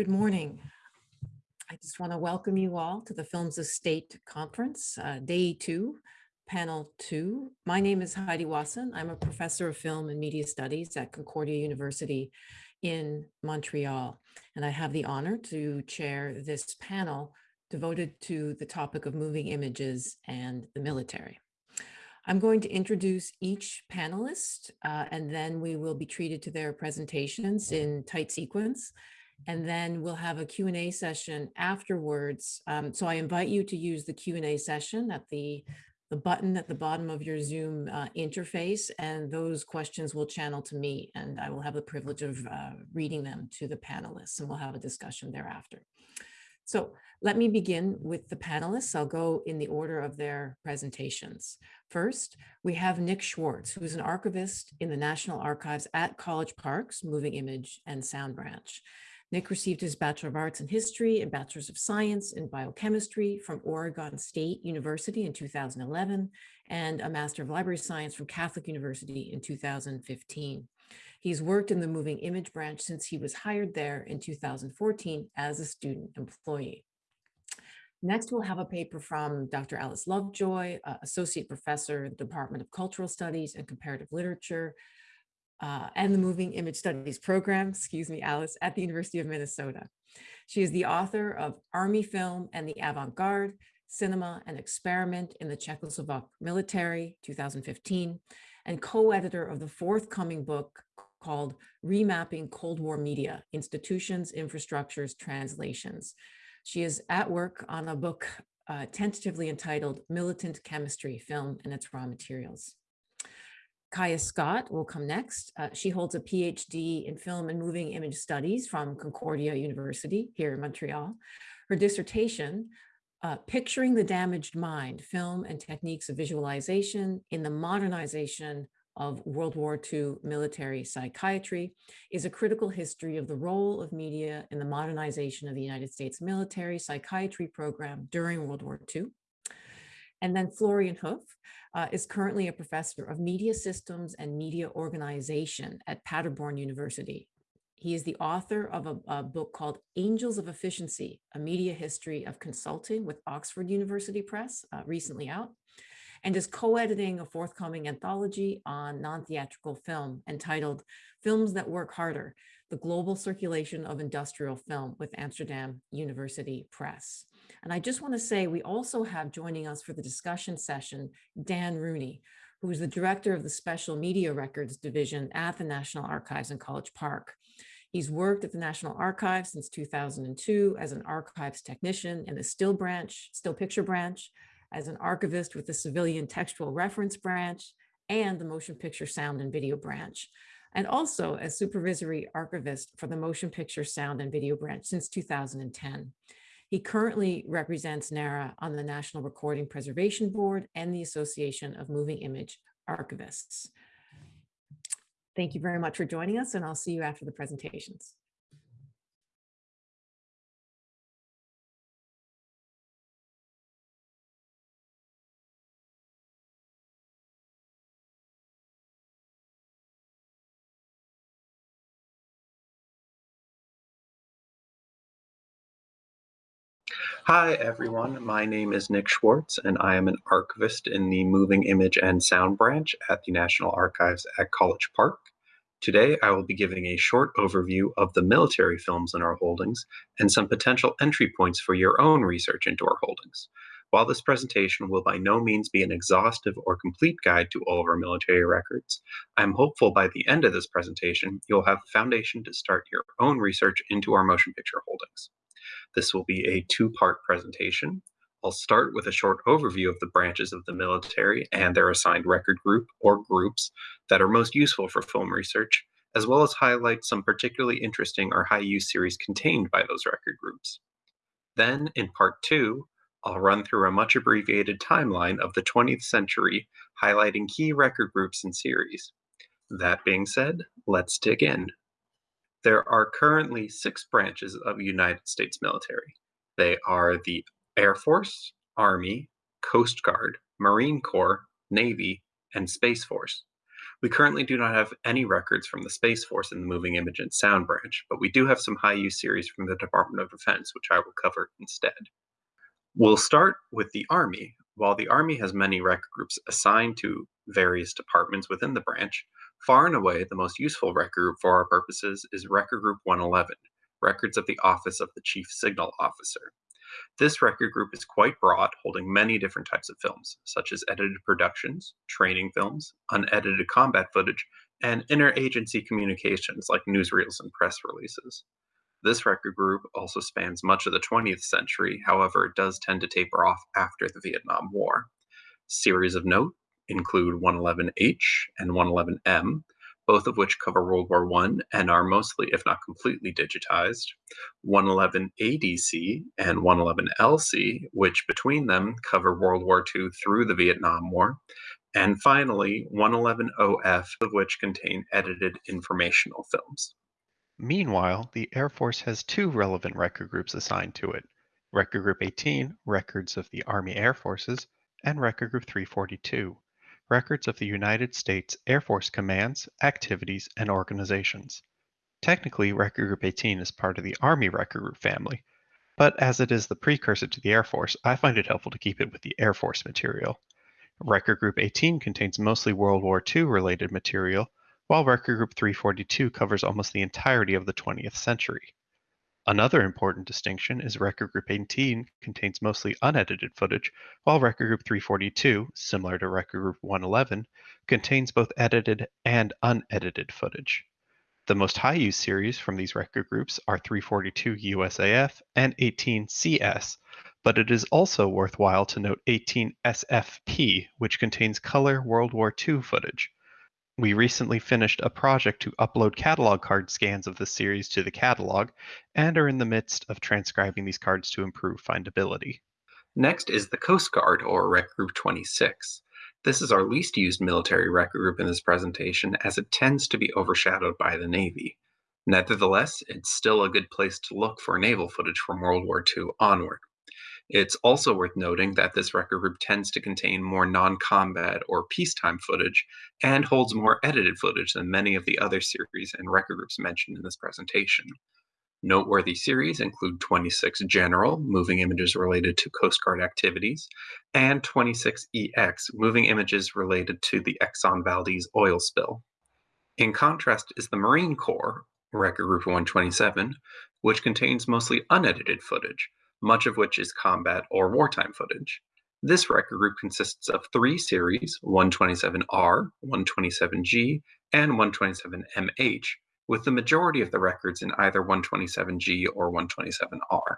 Good morning. I just want to welcome you all to the Films of State Conference, uh, day two, panel two. My name is Haidee Wasson. I'm a professor of film and media studies at Concordia University in Montreal. And I have the honor to chair this panel devoted to the topic of moving images and the military. I'm going to introduce each panelist uh, and then we will be treated to their presentations in tight sequence. And then we'll have a Q&A session afterwards. Um, so I invite you to use the Q&A session at the, the button at the bottom of your Zoom uh, interface, and those questions will channel to me, and I will have the privilege of uh, reading them to the panelists, and we'll have a discussion thereafter. So let me begin with the panelists. I'll go in the order of their presentations. First, we have Nick Schwartz, who is an archivist in the National Archives at College Park's Moving Image and Sound Branch. Nick received his Bachelor of Arts in History and Bachelor's of Science in Biochemistry from Oregon State University in 2011 and a Master of Library Science from Catholic University in 2015. He's worked in the moving image branch since he was hired there in 2014 as a student employee. Next, we'll have a paper from Dr. Alice Lovejoy, uh, Associate Professor the Department of Cultural Studies and Comparative Literature, uh, and the Moving Image Studies program, excuse me, Alice, at the University of Minnesota. She is the author of Army Film and the Avant-Garde, Cinema and Experiment in the Czechoslovak Military, 2015, and co-editor of the forthcoming book called Remapping Cold War Media, Institutions, Infrastructures, Translations. She is at work on a book uh, tentatively entitled Militant Chemistry, Film and its Raw Materials. Kaya Scott will come next. Uh, she holds a PhD in film and moving image studies from Concordia University here in Montreal. Her dissertation, uh, Picturing the Damaged Mind, Film and Techniques of Visualization in the Modernization of World War II military psychiatry is a critical history of the role of media in the modernization of the United States military psychiatry program during World War II. And then Florian Hoof uh, is currently a professor of media systems and media organization at Paderborn University. He is the author of a, a, book called Angels of Efficiency, a media history of consulting with Oxford University Press, uh, recently out and is co-editing a forthcoming anthology on non-theatrical film entitled Films That Work Harder, the Global Circulation of Industrial Film with Amsterdam University Press. And I just want to say we also have joining us for the discussion session, Dan Rooney, who is the director of the Special Media Records Division at the National Archives in College Park. He's worked at the National Archives since 2002 as an archives technician in the still branch, still picture branch, as an archivist with the Civilian Textual Reference Branch and the Motion Picture Sound and Video Branch, and also as supervisory archivist for the Motion Picture Sound and Video Branch since 2010. He currently represents NARA on the National Recording Preservation Board and the Association of Moving Image Archivists. Thank you very much for joining us, and I'll see you after the presentations. Hi, everyone. My name is Nick Schwartz, and I am an archivist in the Moving Image and Sound branch at the National Archives at College Park. Today, I will be giving a short overview of the military films in our holdings and some potential entry points for your own research into our holdings. While this presentation will by no means be an exhaustive or complete guide to all of our military records, I'm hopeful by the end of this presentation, you'll have the foundation to start your own research into our motion picture holdings. This will be a two-part presentation. I'll start with a short overview of the branches of the military and their assigned record group or groups that are most useful for film research, as well as highlight some particularly interesting or high-use series contained by those record groups. Then, in part two, I'll run through a much abbreviated timeline of the 20th century, highlighting key record groups and series. That being said, let's dig in. There are currently six branches of United States military. They are the Air Force, Army, Coast Guard, Marine Corps, Navy, and Space Force. We currently do not have any records from the Space Force in the Moving Image and Sound branch, but we do have some high use series from the Department of Defense, which I will cover instead. We'll start with the Army. While the Army has many record groups assigned to various departments within the branch, far and away the most useful record group for our purposes is Record Group 111, Records of the Office of the Chief Signal Officer. This record group is quite broad, holding many different types of films, such as edited productions, training films, unedited combat footage, and interagency communications like newsreels and press releases. This record group also spans much of the 20th century, however, it does tend to taper off after the Vietnam War. Series of note include 111H and 111M, both of which cover World War I and are mostly, if not completely, digitized. 111 ADC and 111 LC, which between them cover World War II through the Vietnam War. And finally, 111 OF, of which contain edited informational films. Meanwhile, the Air Force has two relevant record groups assigned to it Record Group 18, Records of the Army Air Forces, and Record Group 342, records of the United States Air Force commands, activities, and organizations. Technically, Record Group 18 is part of the Army Record Group family, but as it is the precursor to the Air Force, I find it helpful to keep it with the Air Force material. Record Group 18 contains mostly World War II related material, while Record Group 342 covers almost the entirety of the 20th century. Another important distinction is Record Group 18 contains mostly unedited footage, while Record Group 342, similar to Record Group 111, contains both edited and unedited footage. The most high use series from these record groups are 342 USAF and 18 CS, but it is also worthwhile to note 18 SFP, which contains color World War II footage. We recently finished a project to upload catalog card scans of the series to the catalog and are in the midst of transcribing these cards to improve findability. Next is the Coast Guard, or Record Group 26. This is our least used military record group in this presentation as it tends to be overshadowed by the Navy. Nevertheless, it's still a good place to look for naval footage from World War II onward. It's also worth noting that this record group tends to contain more non combat or peacetime footage and holds more edited footage than many of the other series and record groups mentioned in this presentation. Noteworthy series include 26 General, moving images related to Coast Guard activities, and 26EX, moving images related to the Exxon Valdez oil spill. In contrast is the Marine Corps, Record Group 127, which contains mostly unedited footage, much of which is combat or wartime footage. This record group consists of three series 127R, 127G, and 127MH, with the majority of the records in either 127G or 127R.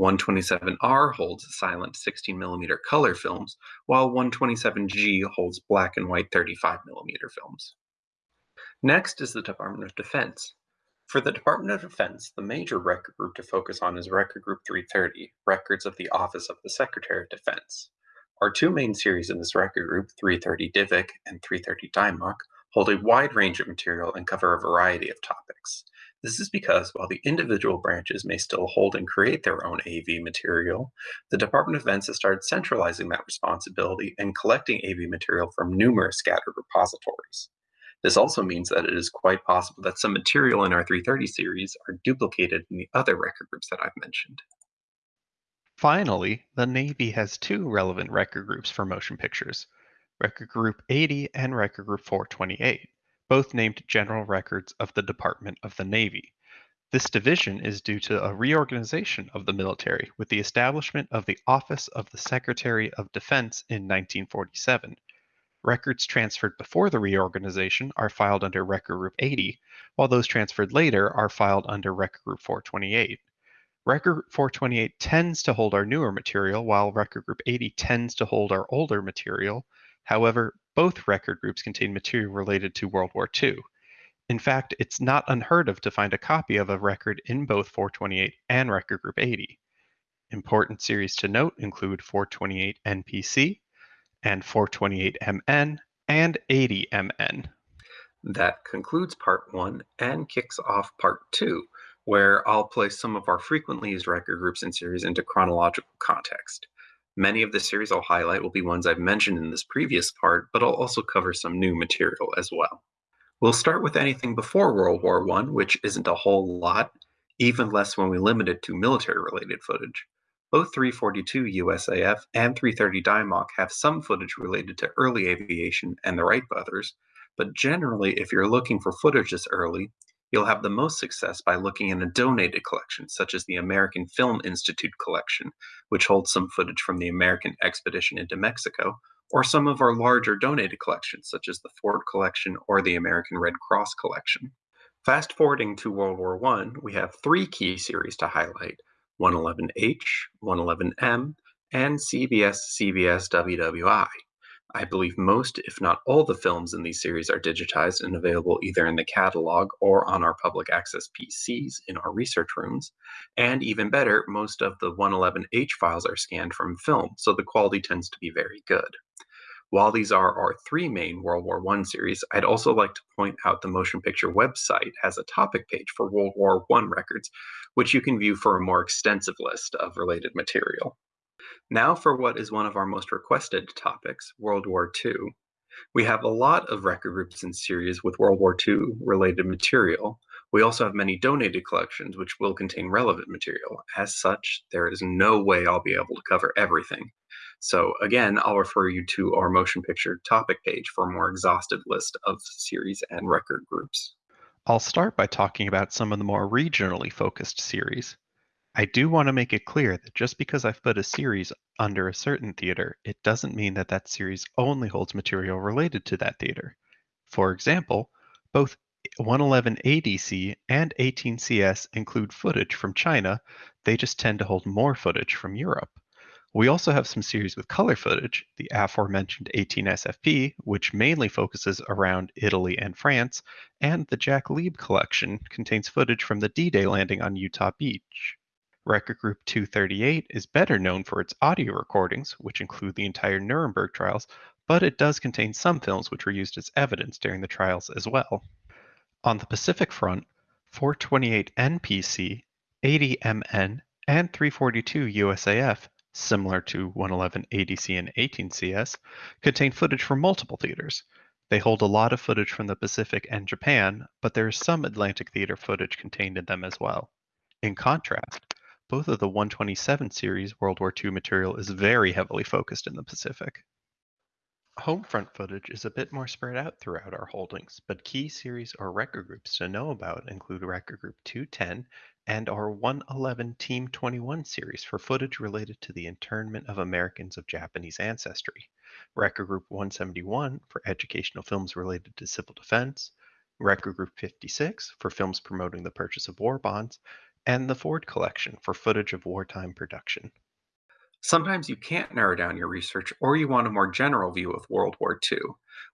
127R holds silent 16mm color films, while 127G holds black and white 35mm films. Next is the Department of Defense. For the Department of Defense, the major record group to focus on is Record Group 330, Records of the Office of the Secretary of Defense. Our two main series in this record group, 330 DIVIC and 330 DIMOC, hold a wide range of material and cover a variety of topics. This is because while the individual branches may still hold and create their own AV material, the Department of Defense has started centralizing that responsibility and collecting AV material from numerous scattered repositories. This also means that it is quite possible that some material in our 330 series are duplicated in the other record groups that I've mentioned. Finally, the Navy has two relevant record groups for motion pictures, Record Group 80 and Record Group 428, both named General Records of the Department of the Navy. This division is due to a reorganization of the military with the establishment of the Office of the Secretary of Defense in 1947 Records transferred before the reorganization are filed under Record Group 80, while those transferred later are filed under Record Group 428. Record Group 428 tends to hold our newer material, while Record Group 80 tends to hold our older material. However, both record groups contain material related to World War II. In fact, it's not unheard of to find a copy of a record in both 428 and Record Group 80. Important series to note include 428 NPC, and 428MN and 80MN. That concludes part one and kicks off part two, where I'll place some of our frequently used record groups and series into chronological context. Many of the series I'll highlight will be ones I've mentioned in this previous part, but I'll also cover some new material as well. We'll start with anything before World War I, which isn't a whole lot, even less when we limit it to military related footage. Both 342 USAF and 330 DIMOC have some footage related to early aviation and the Wright brothers, but generally, if you're looking for footage this early, you'll have the most success by looking in a donated collection, such as the American Film Institute collection, which holds some footage from the American expedition into Mexico, or some of our larger donated collections, such as the Ford collection or the American Red Cross collection. Fast forwarding to World War I, we have three key series to highlight 111H, 111M, and CBS CBS WWI. I believe most, if not all, the films in these series are digitized and available either in the catalog or on our public access PCs in our research rooms. And even better, most of the 111H files are scanned from film, so the quality tends to be very good. While these are our three main World War I series, I'd also like to point out the Motion Picture website has a topic page for World War I records, which you can view for a more extensive list of related material. Now for what is one of our most requested topics, World War II. We have a lot of record groups and series with World War II related material. We also have many donated collections which will contain relevant material. As such, there is no way I'll be able to cover everything. So again, I'll refer you to our motion picture topic page for a more exhaustive list of series and record groups. I'll start by talking about some of the more regionally focused series. I do want to make it clear that just because I've put a series under a certain theater, it doesn't mean that that series only holds material related to that theater. For example, both 111 ADC and 18CS include footage from China, they just tend to hold more footage from Europe. We also have some series with color footage, the aforementioned 18SFP, which mainly focuses around Italy and France, and the Jack Lieb collection contains footage from the D-Day landing on Utah Beach. Record Group 238 is better known for its audio recordings, which include the entire Nuremberg trials, but it does contain some films which were used as evidence during the trials as well. On the Pacific Front, 428 NPC, 80 MN, and 342 USAF, similar to 111 ADC and 18 CS, contain footage from multiple theaters. They hold a lot of footage from the Pacific and Japan, but there is some Atlantic theater footage contained in them as well. In contrast, both of the 127 series World War II material is very heavily focused in the Pacific. Homefront footage is a bit more spread out throughout our holdings, but key series or record groups to know about include Record Group 210 and our 111 Team 21 series for footage related to the internment of Americans of Japanese ancestry, Record Group 171 for educational films related to civil defense, Record Group 56 for films promoting the purchase of war bonds, and the Ford Collection for footage of wartime production. Sometimes you can't narrow down your research or you want a more general view of World War II.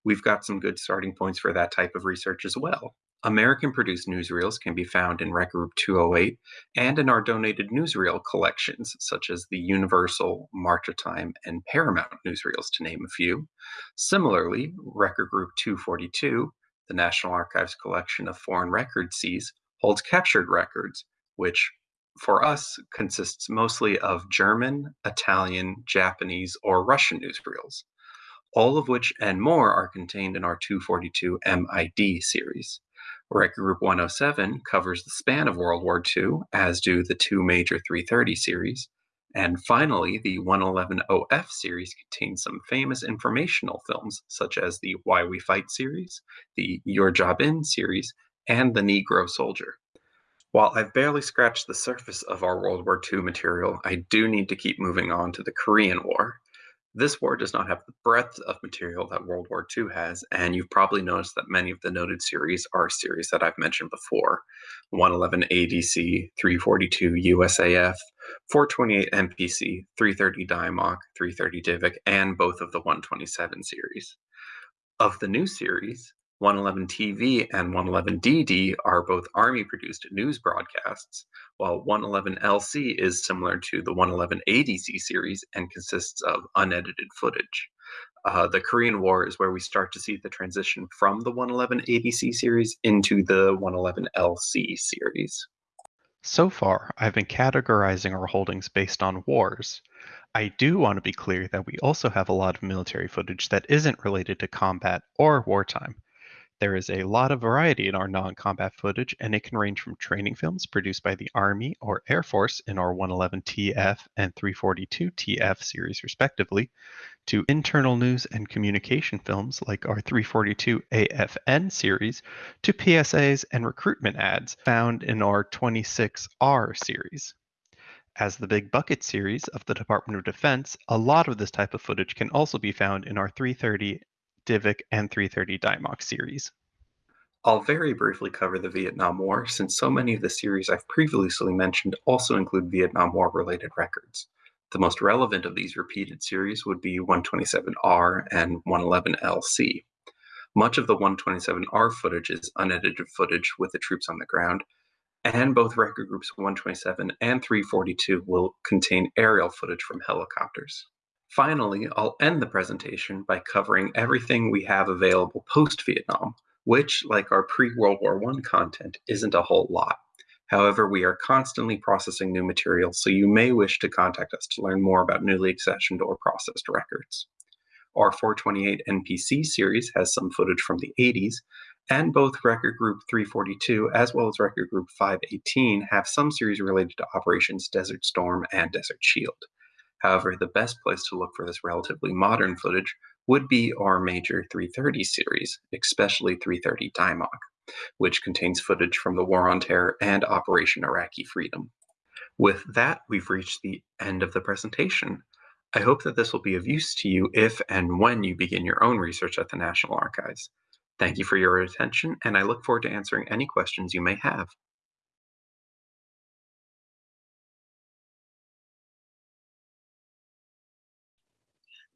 We've got some good starting points for that type of research as well. American produced newsreels can be found in Record Group 208 and in our donated newsreel collections, such as the Universal, March of Time, and Paramount newsreels, to name a few. Similarly, Record Group 242, the National Archives collection of foreign records seized, holds captured records, which for us consists mostly of German, Italian, Japanese, or Russian newsreels, all of which and more are contained in our 242 MID series. Record Group 107 covers the span of World War II, as do the two major 330 series. And finally, the 111OF series contains some famous informational films, such as the Why We Fight series, the Your Job In series, and the Negro Soldier. While I've barely scratched the surface of our World War II material, I do need to keep moving on to the Korean War. This war does not have the breadth of material that World War II has, and you've probably noticed that many of the noted series are series that I've mentioned before 111 ADC, 342 USAF, 428 MPC, 330 DIMOC, 330 DIVIC, and both of the 127 series. Of the new series, 111 TV and 111 DD are both Army produced news broadcasts, while 111 LC is similar to the 111 ADC series and consists of unedited footage. Uh, the Korean War is where we start to see the transition from the 111 ADC series into the 111 LC series. So far, I've been categorizing our holdings based on wars. I do want to be clear that we also have a lot of military footage that isn't related to combat or wartime. There is a lot of variety in our non-combat footage, and it can range from training films produced by the Army or Air Force in our 111TF and 342TF series respectively, to internal news and communication films like our 342AFN series, to PSAs and recruitment ads found in our 26R series. As the Big Bucket series of the Department of Defense, a lot of this type of footage can also be found in our 330 DIVIC and 330 DIMOC series. I'll very briefly cover the Vietnam War since so many of the series I've previously mentioned also include Vietnam War related records. The most relevant of these repeated series would be 127R and 111LC. Much of the 127R footage is unedited footage with the troops on the ground, and both record groups 127 and 342 will contain aerial footage from helicopters. Finally, I'll end the presentation by covering everything we have available post-Vietnam, which, like our pre-World War I content, isn't a whole lot. However, we are constantly processing new material, so you may wish to contact us to learn more about newly accessioned or processed records. Our 428 NPC series has some footage from the 80s, and both Record Group 342 as well as Record Group 518 have some series related to Operations Desert Storm and Desert Shield. However, the best place to look for this relatively modern footage would be our major 330 series, especially 330 DIMOC, which contains footage from the War on Terror and Operation Iraqi Freedom. With that, we've reached the end of the presentation. I hope that this will be of use to you if and when you begin your own research at the National Archives. Thank you for your attention, and I look forward to answering any questions you may have.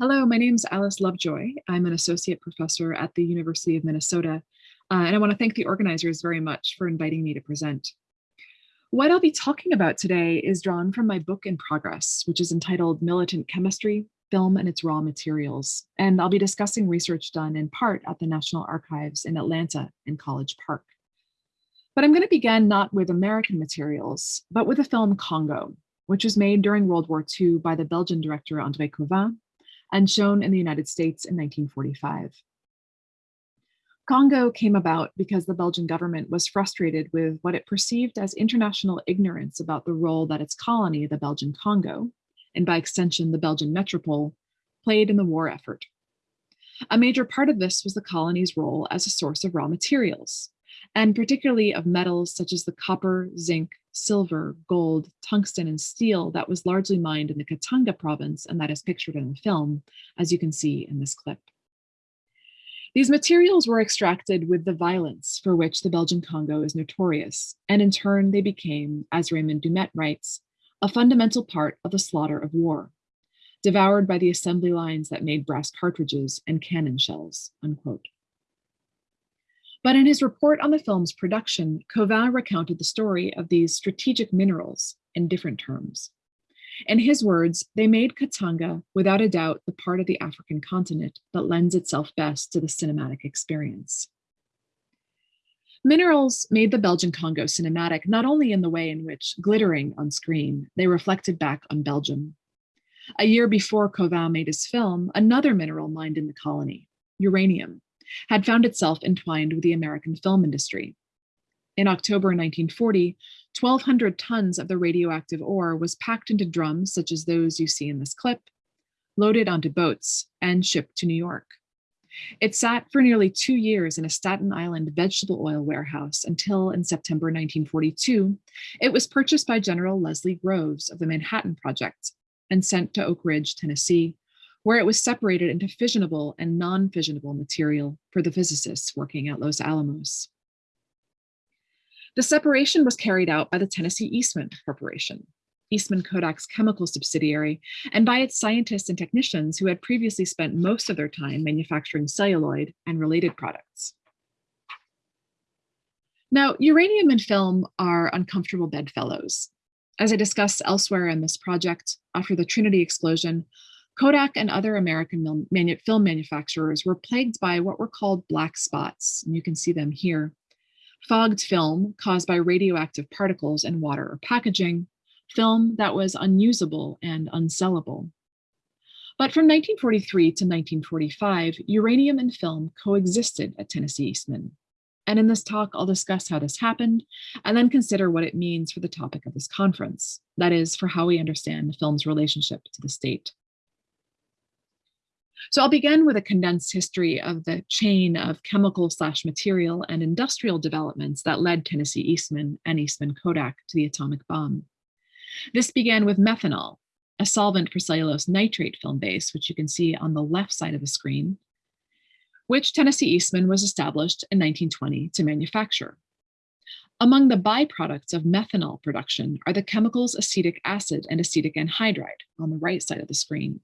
Hello, my name is Alice Lovejoy. I'm an associate professor at the University of Minnesota, uh, and I want to thank the organizers very much for inviting me to present. What I'll be talking about today is drawn from my book in progress, which is entitled Militant Chemistry, Film and its Raw Materials, and I'll be discussing research done in part at the National Archives in Atlanta and College Park. But I'm going to begin not with American materials, but with the film Congo, which was made during World War II by the Belgian director André Cauvin and shown in the United States in 1945. Congo came about because the Belgian government was frustrated with what it perceived as international ignorance about the role that its colony, the Belgian Congo, and by extension, the Belgian metropole, played in the war effort. A major part of this was the colony's role as a source of raw materials, and particularly of metals such as the copper, zinc, silver, gold, tungsten, and steel that was largely mined in the Katanga province and that is pictured in the film, as you can see in this clip. These materials were extracted with the violence for which the Belgian Congo is notorious, and in turn they became, as Raymond Dumett writes, a fundamental part of the slaughter of war, devoured by the assembly lines that made brass cartridges and cannon shells, unquote. But in his report on the film's production, Cauvin recounted the story of these strategic minerals in different terms. In his words, they made Katanga, without a doubt, the part of the African continent that lends itself best to the cinematic experience. Minerals made the Belgian Congo cinematic not only in the way in which, glittering on screen, they reflected back on Belgium. A year before Cauvin made his film, another mineral mined in the colony, uranium, had found itself entwined with the American film industry. In October 1940, 1,200 tons of the radioactive ore was packed into drums such as those you see in this clip, loaded onto boats, and shipped to New York. It sat for nearly two years in a Staten Island vegetable oil warehouse until in September 1942, it was purchased by General Leslie Groves of the Manhattan Project and sent to Oak Ridge, Tennessee, where it was separated into fissionable and non-fissionable material for the physicists working at Los Alamos. The separation was carried out by the Tennessee Eastman Corporation, Eastman Kodak's chemical subsidiary, and by its scientists and technicians who had previously spent most of their time manufacturing celluloid and related products. Now, uranium and film are uncomfortable bedfellows. As I discussed elsewhere in this project, after the Trinity explosion, Kodak and other American film manufacturers were plagued by what were called black spots, and you can see them here. Fogged film caused by radioactive particles in water or packaging, film that was unusable and unsellable. But from 1943 to 1945, uranium and film coexisted at Tennessee Eastman. And in this talk, I'll discuss how this happened and then consider what it means for the topic of this conference, that is, for how we understand the film's relationship to the state. So I'll begin with a condensed history of the chain of chemical slash material and industrial developments that led Tennessee Eastman and Eastman Kodak to the atomic bomb. This began with methanol, a solvent for cellulose nitrate film base, which you can see on the left side of the screen, which Tennessee Eastman was established in 1920 to manufacture. Among the byproducts of methanol production are the chemicals acetic acid and acetic anhydride on the right side of the screen.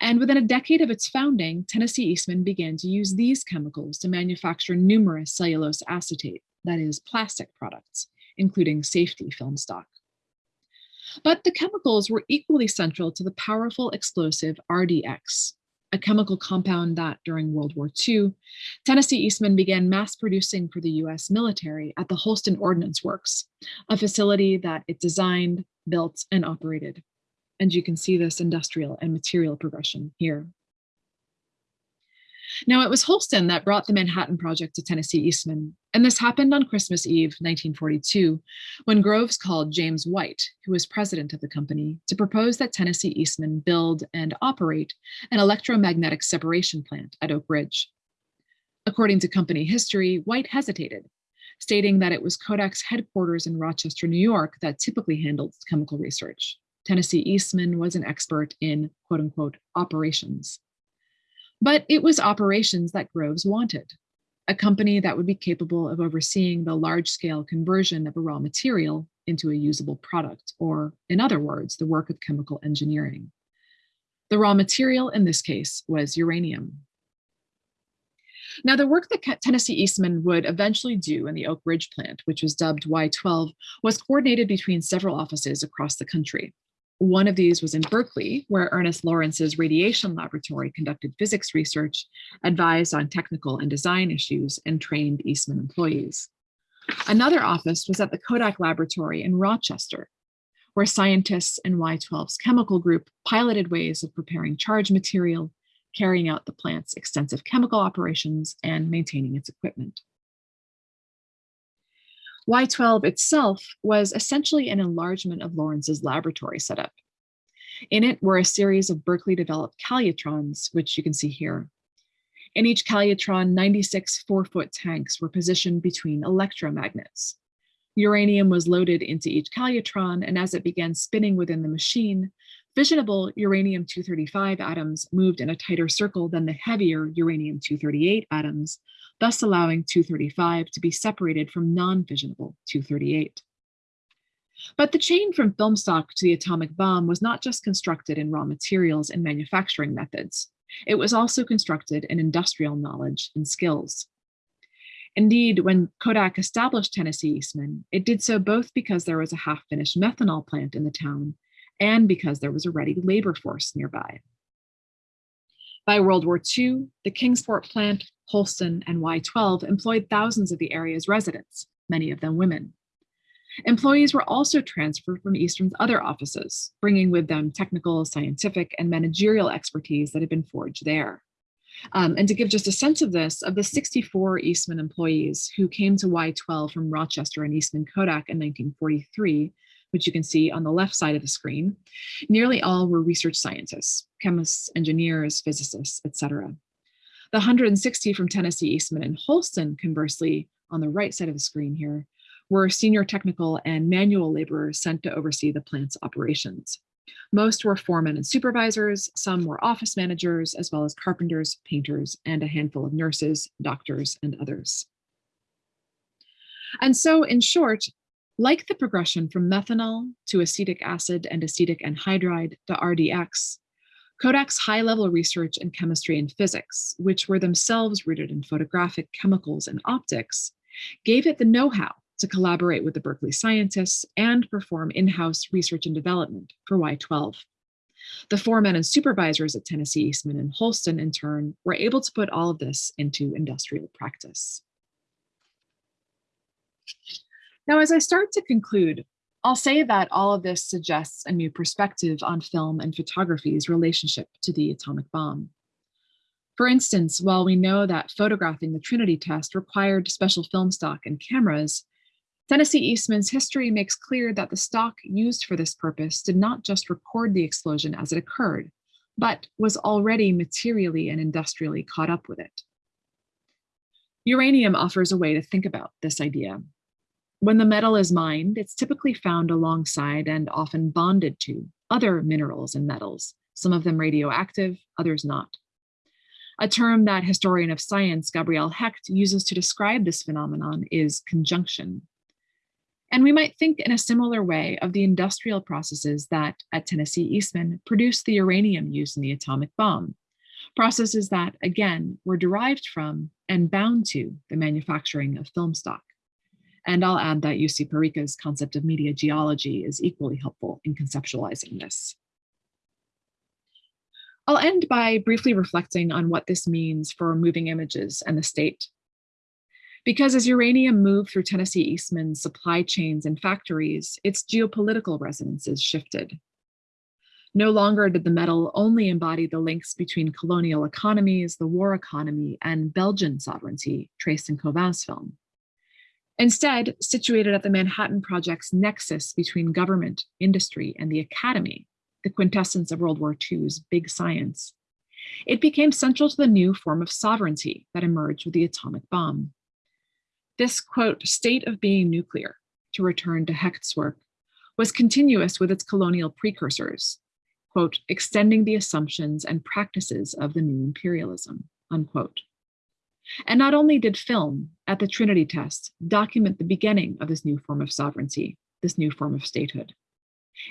And within a decade of its founding, Tennessee Eastman began to use these chemicals to manufacture numerous cellulose acetate, that is plastic products, including safety film stock. But the chemicals were equally central to the powerful explosive RDX, a chemical compound that during World War II, Tennessee Eastman began mass producing for the US military at the Holston Ordnance Works, a facility that it designed, built, and operated. And you can see this industrial and material progression here. Now, it was Holston that brought the Manhattan Project to Tennessee Eastman, and this happened on Christmas Eve, 1942, when Groves called James White, who was president of the company, to propose that Tennessee Eastman build and operate an electromagnetic separation plant at Oak Ridge. According to company history, White hesitated, stating that it was Kodak's headquarters in Rochester, New York that typically handled chemical research. Tennessee Eastman was an expert in quote unquote operations. But it was operations that Groves wanted, a company that would be capable of overseeing the large scale conversion of a raw material into a usable product, or in other words, the work of chemical engineering. The raw material in this case was uranium. Now, the work that Tennessee Eastman would eventually do in the Oak Ridge plant, which was dubbed Y12, was coordinated between several offices across the country. One of these was in Berkeley, where Ernest Lawrence's radiation laboratory conducted physics research, advised on technical and design issues, and trained Eastman employees. Another office was at the Kodak laboratory in Rochester, where scientists in Y12's chemical group piloted ways of preparing charge material, carrying out the plant's extensive chemical operations, and maintaining its equipment. Y12 itself was essentially an enlargement of Lawrence's laboratory setup. In it were a series of Berkeley developed calutrons, which you can see here. In each calutron, 96 four-foot tanks were positioned between electromagnets. Uranium was loaded into each calutron, and as it began spinning within the machine, fissionable uranium-235 atoms moved in a tighter circle than the heavier uranium-238 atoms, thus allowing 235 to be separated from non-fissionable 238. But the chain from film stock to the atomic bomb was not just constructed in raw materials and manufacturing methods. It was also constructed in industrial knowledge and skills. Indeed, when Kodak established Tennessee Eastman, it did so both because there was a half-finished methanol plant in the town and because there was a ready labor force nearby. By World War II, the Kingsport plant, Holston, and Y12 employed thousands of the area's residents, many of them women. Employees were also transferred from Eastman's other offices, bringing with them technical, scientific, and managerial expertise that had been forged there. Um, and to give just a sense of this, of the 64 Eastman employees who came to Y12 from Rochester and Eastman Kodak in 1943, which you can see on the left side of the screen, nearly all were research scientists, chemists, engineers, physicists, etc. The 160 from Tennessee Eastman and Holston, conversely, on the right side of the screen here, were senior technical and manual laborers sent to oversee the plant's operations. Most were foremen and supervisors, some were office managers, as well as carpenters, painters, and a handful of nurses, doctors, and others. And so, in short, like the progression from methanol to acetic acid and acetic anhydride to RDX, Kodak's high-level research in chemistry and physics, which were themselves rooted in photographic chemicals and optics, gave it the know-how to collaborate with the Berkeley scientists and perform in-house research and development for Y12. The foremen and supervisors at Tennessee Eastman and Holston, in turn, were able to put all of this into industrial practice. Now, as I start to conclude, I'll say that all of this suggests a new perspective on film and photography's relationship to the atomic bomb. For instance, while we know that photographing the Trinity test required special film stock and cameras, Tennessee Eastman's history makes clear that the stock used for this purpose did not just record the explosion as it occurred, but was already materially and industrially caught up with it. Uranium offers a way to think about this idea. When the metal is mined, it's typically found alongside and often bonded to other minerals and metals, some of them radioactive, others not. A term that historian of science Gabrielle Hecht uses to describe this phenomenon is conjunction. And we might think in a similar way of the industrial processes that at Tennessee Eastman produced the uranium used in the atomic bomb, processes that, again, were derived from and bound to the manufacturing of film stock. And I'll add that Jussi Parikka's concept of media geology is equally helpful in conceptualizing this. I'll end by briefly reflecting on what this means for moving images and the state. Because as uranium moved through Tennessee Eastman's supply chains and factories, its geopolitical resonances shifted. No longer did the metal only embody the links between colonial economies, the war economy, and Belgian sovereignty traced in Cauvin's film. Instead, situated at the Manhattan Project's nexus between government, industry, and the academy, the quintessence of World War II's big science, it became central to the new form of sovereignty that emerged with the atomic bomb. This, quote, state of being nuclear, to return to Hecht's work, was continuous with its colonial precursors, quote, extending the assumptions and practices of the new imperialism, unquote. And not only did film at the Trinity test document the beginning of this new form of sovereignty, this new form of statehood.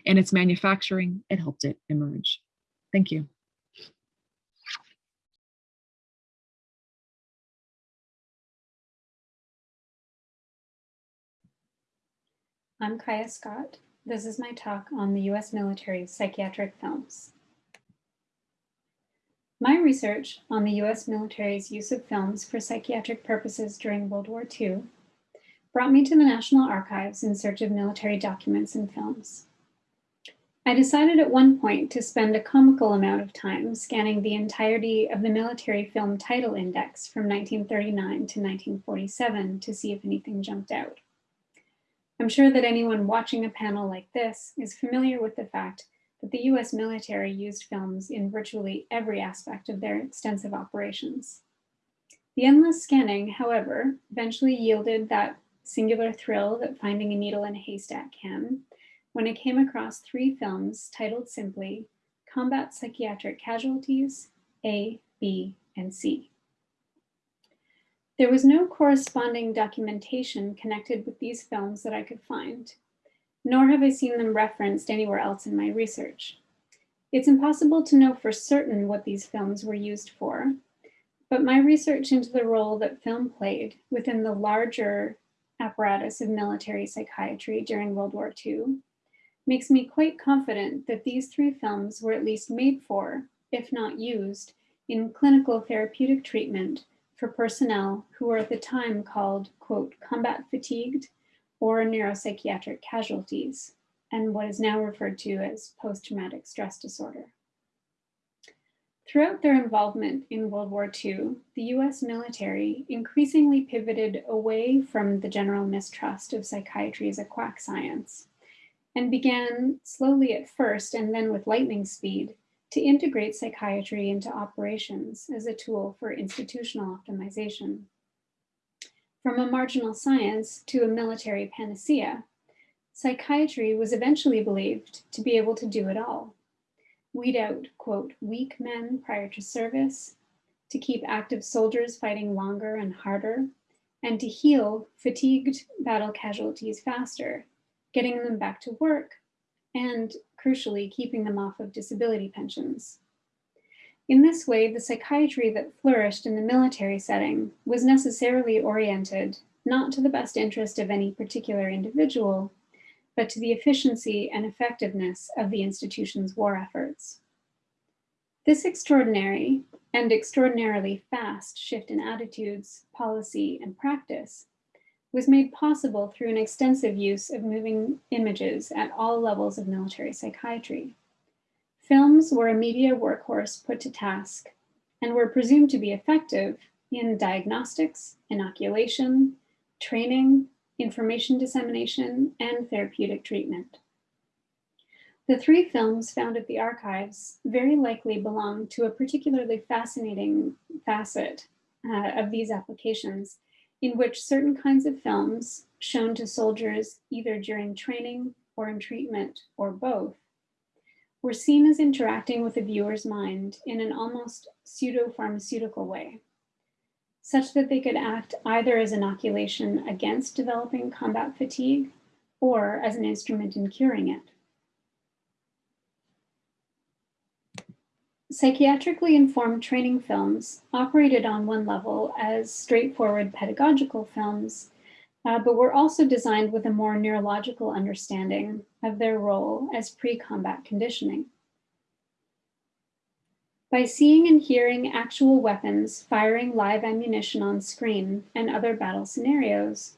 In its manufacturing, it helped it emerge. Thank you. I'm Kaya Scott. This is my talk on the US military psychiatric films. My research on the US military's use of films for psychiatric purposes during World War II brought me to the National Archives in search of military documents and films. I decided at one point to spend a comical amount of time scanning the entirety of the military film title index from 1939 to 1947 to see if anything jumped out. I'm sure that anyone watching a panel like this is familiar with the fact that the US military used films in virtually every aspect of their extensive operations. The endless scanning, however, eventually yielded that singular thrill that finding a needle in a haystack can, when I came across three films titled simply Combat Psychiatric Casualties, A, B, and C. There was no corresponding documentation connected with these films that I could find, nor have I seen them referenced anywhere else in my research. It's impossible to know for certain what these films were used for, but my research into the role that film played within the larger apparatus of military psychiatry during World War II makes me quite confident that these three films were at least made for, if not used, in clinical therapeutic treatment for personnel who were at the time called, quote, combat fatigued or neuropsychiatric casualties, and what is now referred to as post-traumatic stress disorder. Throughout their involvement in World War II, the US military increasingly pivoted away from the general mistrust of psychiatry as a quack science and began slowly at first and then with lightning speed to integrate psychiatry into operations as a tool for institutional optimization. From a marginal science to a military panacea, psychiatry was eventually believed to be able to do it all. Weed out, quote, weak men prior to service, to keep active soldiers fighting longer and harder, and to heal fatigued battle casualties faster, getting them back to work and crucially, keeping them off of disability pensions. In this way, the psychiatry that flourished in the military setting was necessarily oriented not to the best interest of any particular individual, but to the efficiency and effectiveness of the institution's war efforts. This extraordinary and extraordinarily fast shift in attitudes, policy, and practice was made possible through an extensive use of moving images at all levels of military psychiatry. Films were a media workhorse put to task and were presumed to be effective in diagnostics, inoculation, training, information dissemination, and therapeutic treatment. The three films found at the archives very likely belong to a particularly fascinating facet uh, of these applications in which certain kinds of films shown to soldiers either during training or in treatment or both were seen as interacting with the viewer's mind in an almost pseudo-pharmaceutical way, such that they could act either as inoculation against developing combat fatigue or as an instrument in curing it. Psychiatrically informed training films operated on one level as straightforward pedagogical films, uh, but were also designed with a more neurological understanding of their role as pre-combat conditioning. By seeing and hearing actual weapons firing live ammunition on screen and other battle scenarios,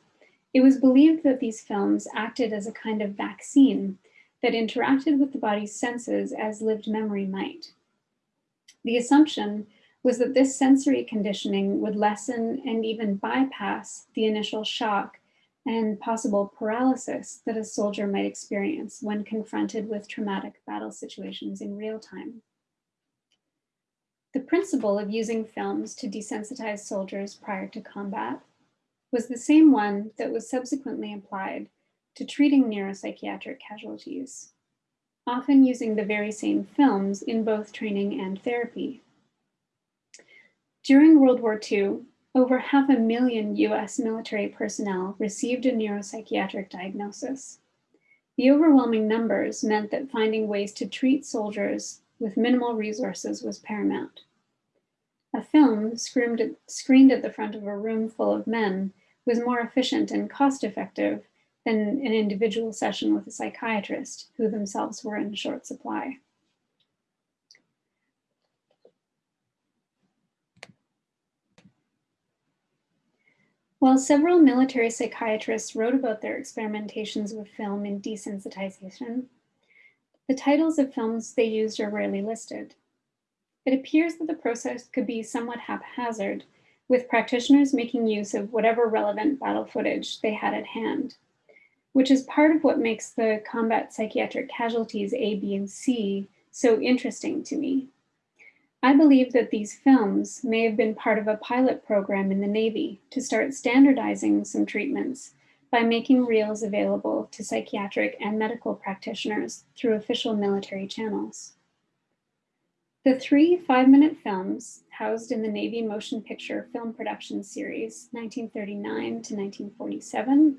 it was believed that these films acted as a kind of vaccine that interacted with the body's senses as lived memory might. The assumption was that this sensory conditioning would lessen and even bypass the initial shock and possible paralysis that a soldier might experience when confronted with traumatic battle situations in real time. The principle of using films to desensitize soldiers prior to combat was the same one that was subsequently applied to treating neuropsychiatric casualties often using the very same films in both training and therapy. During World War II, over half a million US military personnel received a neuropsychiatric diagnosis. The overwhelming numbers meant that finding ways to treat soldiers with minimal resources was paramount. A film screened at, screened at the front of a room full of men was more efficient and cost effective than an individual session with a psychiatrist who themselves were in short supply. While several military psychiatrists wrote about their experimentations with film in desensitization, the titles of films they used are rarely listed. It appears that the process could be somewhat haphazard, with practitioners making use of whatever relevant battle footage they had at hand which is part of what makes the combat psychiatric casualties A, B, and C so interesting to me. I believe that these films may have been part of a pilot program in the Navy to start standardizing some treatments by making reels available to psychiatric and medical practitioners through official military channels. The three five-minute films housed in the Navy Motion Picture Film Production Series, 1939 to 1947,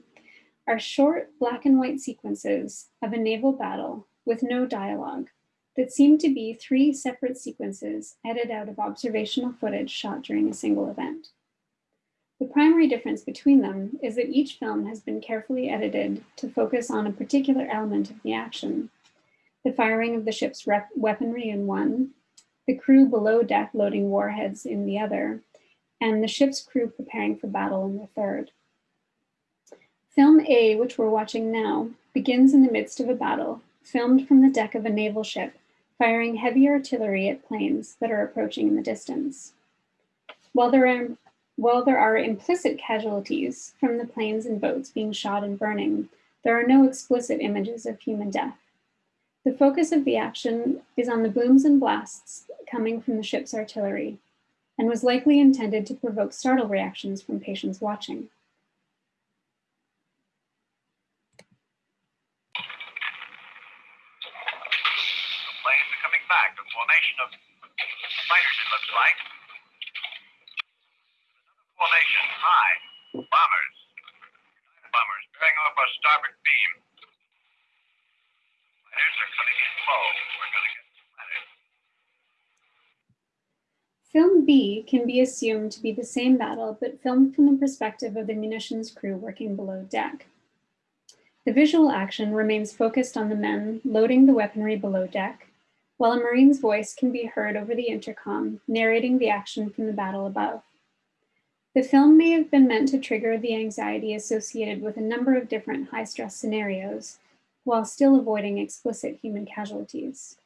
are short black and white sequences of a naval battle with no dialogue that seem to be three separate sequences edited out of observational footage shot during a single event. The primary difference between them is that each film has been carefully edited to focus on a particular element of the action. The firing of the ship's weaponry in one, the crew below deck loading warheads in the other, and the ship's crew preparing for battle in the third. Film A, which we're watching now, begins in the midst of a battle, filmed from the deck of a naval ship, firing heavy artillery at planes that are approaching in the distance. While there are, while there are implicit casualties from the planes and boats being shot and burning, there are no explicit images of human death. The focus of the action is on the booms and blasts coming from the ship's artillery, and was likely intended to provoke startle reactions from patients watching. Formation of fighters, it looks like. Another formation, high, bombers. Bombers bearing off our starboard beam. Fighters are coming in low. We're going to get. Film B can be assumed to be the same battle, but filmed from the perspective of the munitions crew working below deck. The visual action remains focused on the men loading the weaponry below deck, while a Marine's voice can be heard over the intercom, narrating the action from the battle above. The film may have been meant to trigger the anxiety associated with a number of different high stress scenarios while still avoiding explicit human casualties.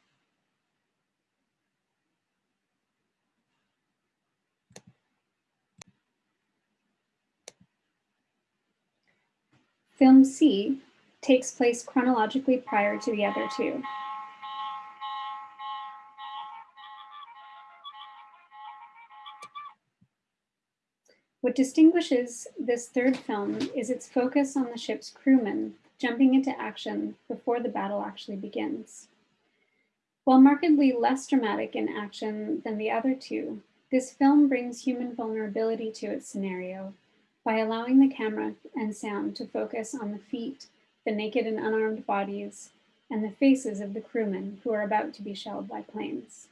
Film C takes place chronologically prior to the other two. What distinguishes this third film is its focus on the ship's crewmen jumping into action before the battle actually begins. While markedly less dramatic in action than the other two, this film brings human vulnerability to its scenario by allowing the camera and sound to focus on the feet, the naked and unarmed bodies, and the faces of the crewmen who are about to be shelled by planes.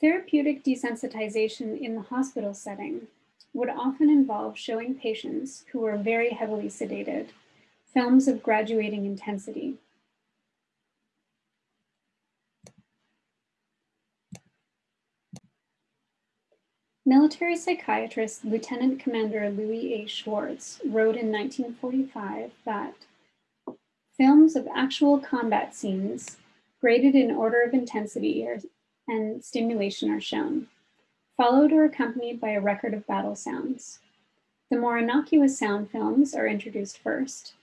Therapeutic desensitization in the hospital setting would often involve showing patients who were very heavily sedated films of graduating intensity. Military psychiatrist Lieutenant Commander Louis A. Schwartz wrote in 1945 that films of actual combat scenes graded in order of intensity are and stimulation are shown, followed or accompanied by a record of battle sounds. The more innocuous sound films are introduced first.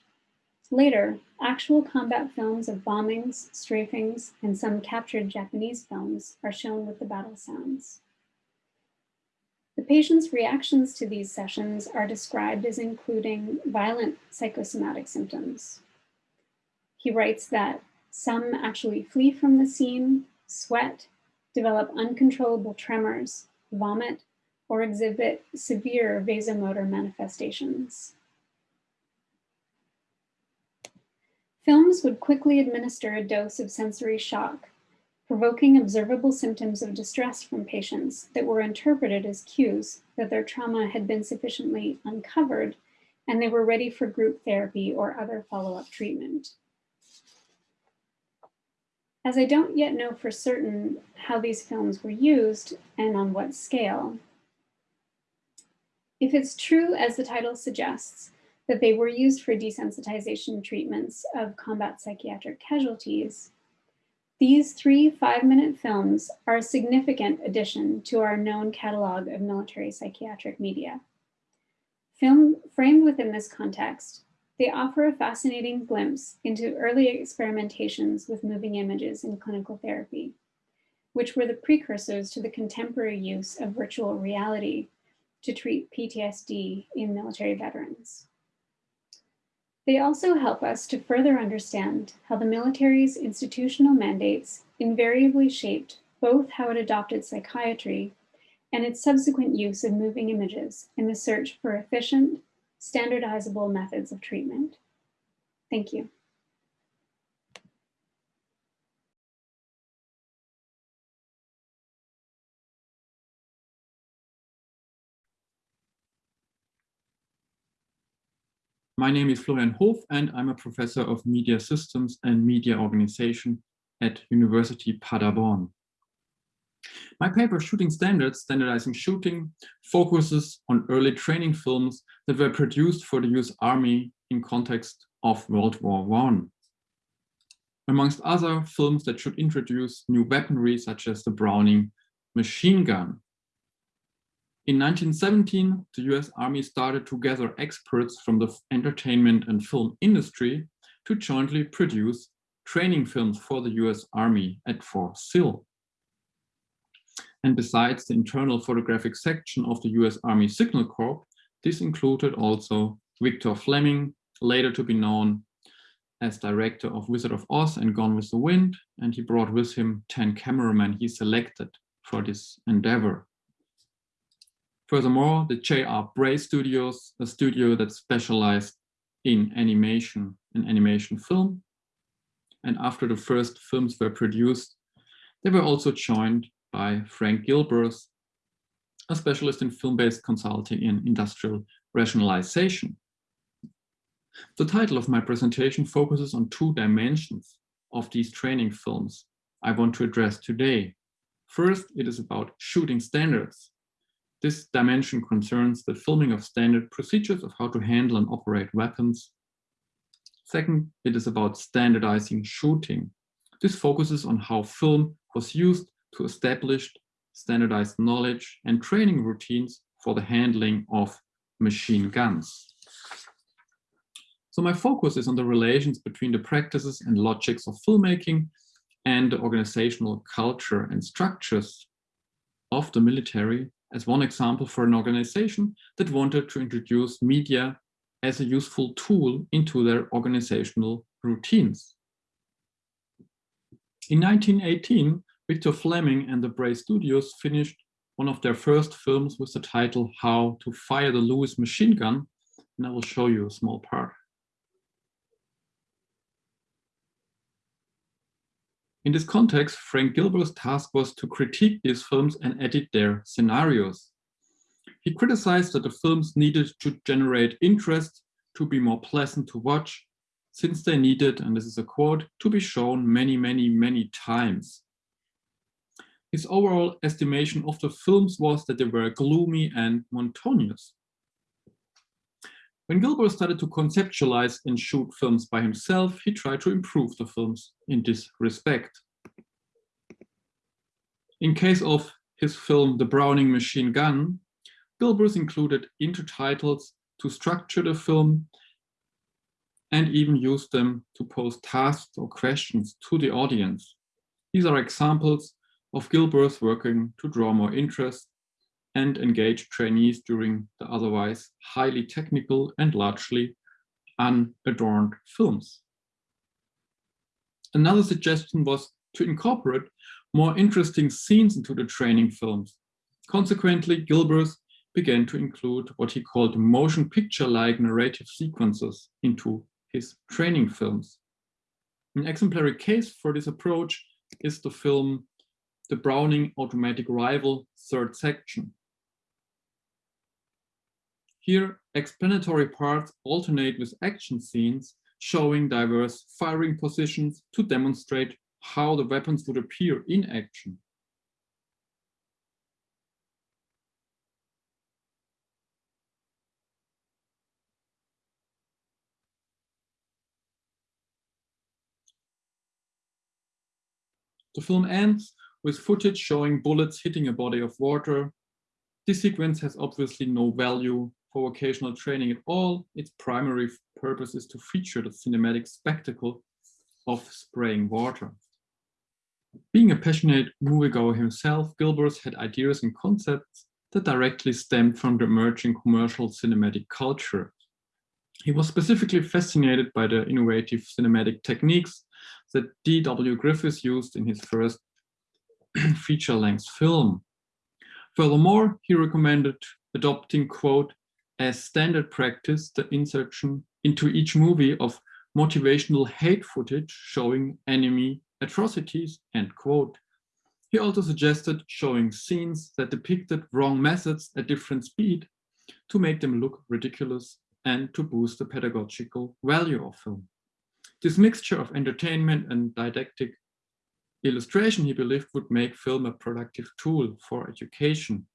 Later, actual combat films of bombings, strafings, and some captured Japanese films are shown with the battle sounds. The patient's reactions to these sessions are described as including violent psychosomatic symptoms. He writes that some actually flee from the scene, sweat, develop uncontrollable tremors, vomit, or exhibit severe vasomotor manifestations. Films would quickly administer a dose of sensory shock, provoking observable symptoms of distress from patients that were interpreted as cues that their trauma had been sufficiently uncovered and they were ready for group therapy or other follow-up treatment. As I don't yet know for certain how these films were used and on what scale, if it's true, as the title suggests, that they were used for desensitization treatments of combat psychiatric casualties, these three five-minute films are a significant addition to our known catalog of military psychiatric media. Film framed within this context, they offer a fascinating glimpse into early experimentations with moving images in clinical therapy, which were the precursors to the contemporary use of virtual reality to treat PTSD in military veterans. They also help us to further understand how the military's institutional mandates invariably shaped both how it adopted psychiatry and its subsequent use of moving images in the search for efficient standardizable methods of treatment. Thank you. My name is Florian Hoof and I'm a professor of media systems and media organization at University Paderborn. My paper, Shooting Standards, Standardizing Shooting, focuses on early training films that were produced for the US Army in context of World War I. Amongst other films that should introduce new weaponry, such as the Browning machine gun. In 1917, the US Army started to gather experts from the entertainment and film industry to jointly produce training films for the US Army at Fort Sill. And besides the internal photographic section of the US Army Signal Corps, this included also Victor Fleming, later to be known as director of Wizard of Oz and Gone with the Wind, and he brought with him 10 cameramen he selected for this endeavor. Furthermore, the J.R. Bray Studios, a studio that specialized in animation and animation film. And after the first films were produced, they were also joined by Frank Gilbreth, a specialist in film-based consulting in industrial rationalization. The title of my presentation focuses on two dimensions of these training films I want to address today. First, it is about shooting standards, This dimension concerns the filming of standard procedures of how to handle and operate weapons. Second, it is about standardizing shooting. This focuses on how film was used to establish standardized knowledge and training routines for the handling of machine guns. So my focus is on the relations between the practices and logics of filmmaking and the organizational culture and structures of the military as one example for an organization that wanted to introduce media as a useful tool into their organizational routines. In 1918, Victor Fleming and the Bray Studios finished one of their first films with the title How to Fire the Lewis Machine Gun, and I will show you a small part. In this context, Frank Gilbreth's task was to critique these films and edit their scenarios. He criticized that the films needed to generate interest, to be more pleasant to watch, since they needed, and this is a quote, to be shown many, many, many times. His overall estimation of the films was that they were gloomy and monotonous. When Gilbreth started to conceptualize and shoot films by himself, he tried to improve the films in this respect. In case of his film The Browning Machine Gun, Gilbreth included intertitles to structure the film and even used them to pose tasks or questions to the audience. These are examples of Gilbreth's working to draw more interest and engage trainees during the otherwise highly technical and largely unadorned films. Another suggestion was to incorporate more interesting scenes into the training films. Consequently, Gilbreth began to include what he called motion picture-like narrative sequences into his training films. An exemplary case for this approach is the film The Browning Automatic Rifle Third Section. Here, explanatory parts alternate with action scenes showing diverse firing positions to demonstrate how the weapons would appear in action. The film ends with footage showing bullets hitting a body of water. This sequence has obviously no value for vocational training at all. Its primary purpose is to feature the cinematic spectacle of spraying water. Being a passionate moviegoer himself, Gilbreth had ideas and concepts that directly stemmed from the emerging commercial cinematic culture. He was specifically fascinated by the innovative cinematic techniques that D.W. Griffith used in his first feature-length film. Furthermore, he recommended adopting, quote, as standard practice the insertion into each movie of motivational hate footage showing enemy atrocities, end quote. He also suggested showing scenes that depicted wrong methods at different speed to make them look ridiculous and to boost the pedagogical value of film. This mixture of entertainment and didactic illustration, he believed, would make film a productive tool for education.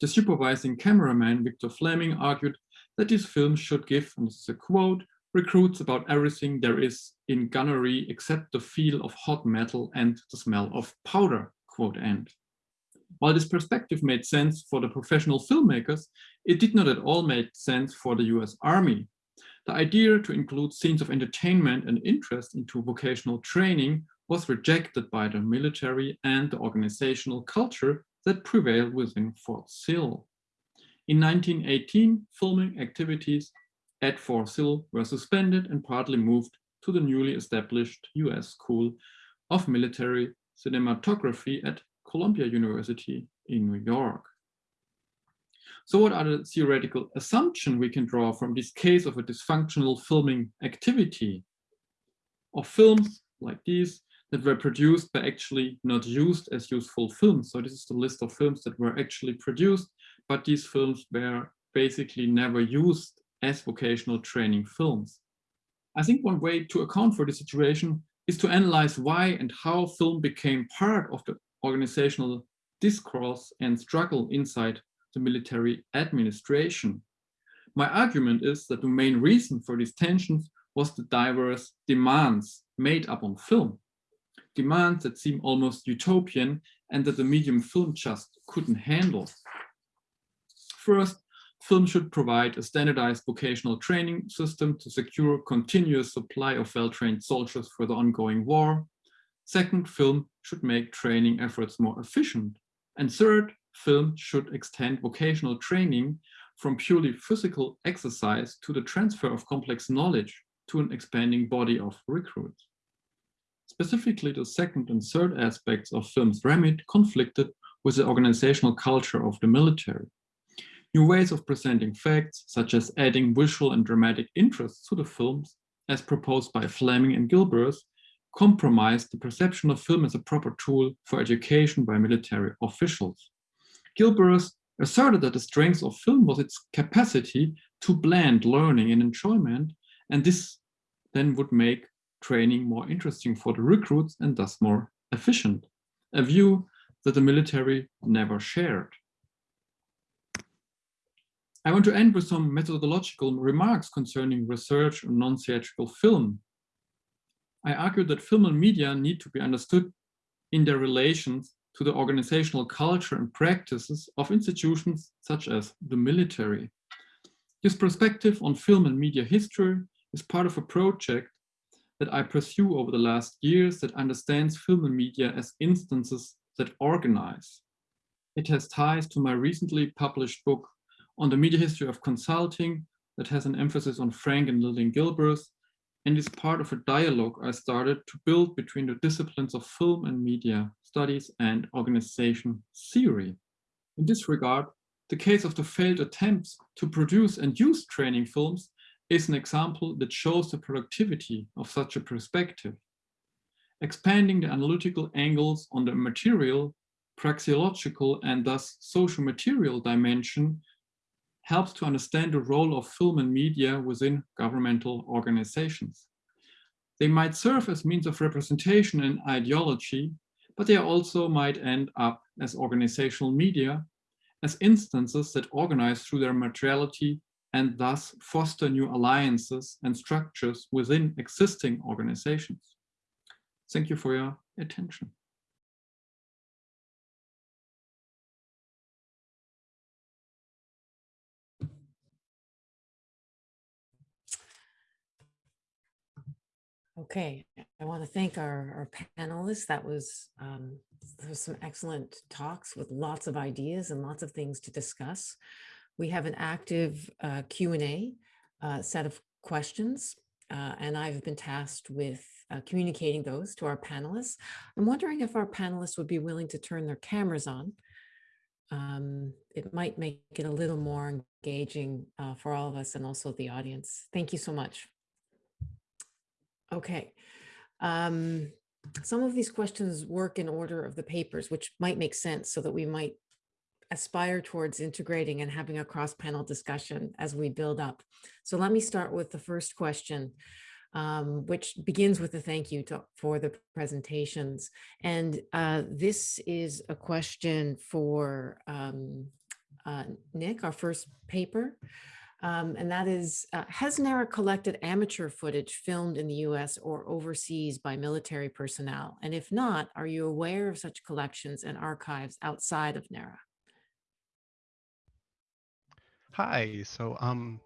The supervising cameraman, Victor Fleming, argued that this film should give, and this is a quote, recruits about everything there is in gunnery except the feel of hot metal and the smell of powder, quote end. While this perspective made sense for the professional filmmakers, it did not at all make sense for the US Army. The idea to include scenes of entertainment and interest into vocational training was rejected by the military and the organizational culture that prevailed within Fort Sill. In 1918, filming activities at Fort Sill were suspended and partly moved to the newly established US School of Military Cinematography at Columbia University in New York. So what are the theoretical assumptions we can draw from this case of a dysfunctional filming activity? Of films like these that were produced but actually not used as useful films. So this is the list of films that were actually produced, but these films were basically never used as vocational training films. I think one way to account for the situation is to analyze why and how film became part of the organizational discourse and struggle inside the military administration. My argument is that the main reason for these tensions was the diverse demands made upon film. Demands that seem almost utopian and that the medium film just couldn't handle. First, film should provide a standardized vocational training system to secure continuous supply of well-trained soldiers for the ongoing war. Second, film should make training efforts more efficient. And third, film should extend vocational training from purely physical exercise to the transfer of complex knowledge to an expanding body of recruits. Specifically, the second and third aspects of film's remit conflicted with the organizational culture of the military. New ways of presenting facts, such as adding visual and dramatic interest to the films, as proposed by Fleming and Gilbreth, compromised the perception of film as a proper tool for education by military officials. Gilbreth asserted that the strength of film was its capacity to blend learning and enjoyment, and this then would make training more interesting for the recruits and thus more efficient, a view that the military never shared. I want to end with some methodological remarks concerning research on non-theatrical film. I argue that film and media need to be understood in their relations to the organizational culture and practices of institutions such as the military. This perspective on film and media history is part of a project that I pursue over the last years that understands film and media as instances that organize. It has ties to my recently published book on the media history of consulting that has an emphasis on Frank and Lillian Gilbreth and is part of a dialogue I started to build between the disciplines of film and media studies and organization theory. In this regard, the case of the failed attempts to produce and use training films is an example that shows the productivity of such a perspective. Expanding the analytical angles on the material, praxeological, and thus social material dimension helps to understand the role of film and media within governmental organizations. They might serve as means of representation and ideology, but they also might end up as organizational media, as instances that organize through their materiality and thus foster new alliances and structures within existing organizations. Thank you for your attention. Okay, I want to thank our, our panelists. That was, um, was some excellent talks with lots of ideas and lots of things to discuss. We have an active uh, Q&A uh, set of questions, uh, and I've been tasked with uh, communicating those to our panelists. I'm wondering if our panelists would be willing to turn their cameras on. Um, it might make it a little more engaging uh, for all of us and also the audience. Thank you so much. Okay. Um, some of these questions work in order of the papers, which might make sense so that we might aspire towards integrating and having a cross-panel discussion as we build up. So let me start with the first question, um, which begins with a thank you to, for the presentations. And uh, this is a question for um, uh, Nick, our first paper. Um, and that is, uh, has NARA collected amateur footage filmed in the US or overseas by military personnel? And if not, are you aware of such collections and archives outside of NARA? Hi, so um,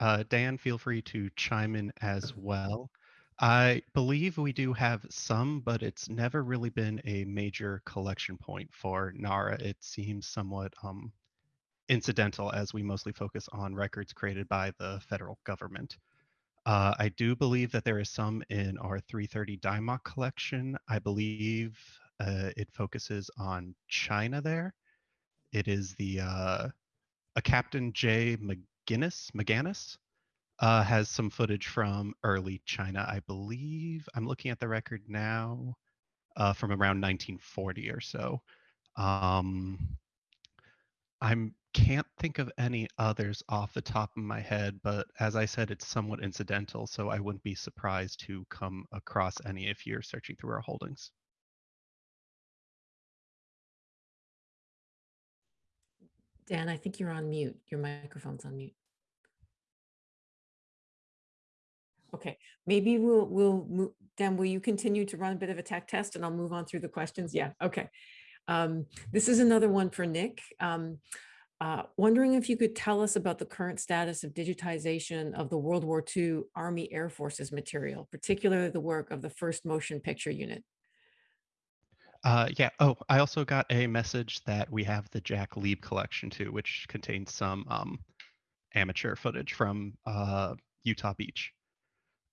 uh, Dan, feel free to chime in as well. I believe we do have some, but it's never really been a major collection point for NARA. It seems somewhat um, incidental as we mostly focus on records created by the federal government. Uh, I do believe that there is some in our 330 DIMOC collection. I believe uh, it focuses on China there. It is the uh, a Captain J. McGinnis, McGannis, uh, has some footage from early China, I believe. I'm looking at the record now uh, from around 1940 or so. Um, I can't think of any others off the top of my head, but as I said, it's somewhat incidental, so I wouldn't be surprised to come across any if you're searching through our holdings. Dan, I think you're on mute. Your microphone's on mute. Okay, maybe we'll, we'll, move. Dan, will you continue to run a bit of a tech test and I'll move on through the questions? Yeah, okay. Um, this is another one for Nick. Um, uh, wondering if you could tell us about the current status of digitization of the World War II Army Air Forces material, particularly the work of the first motion picture unit. Uh, yeah. Oh, I also got a message that we have the Jack Lieb collection too, which contains some um, amateur footage from uh, Utah Beach.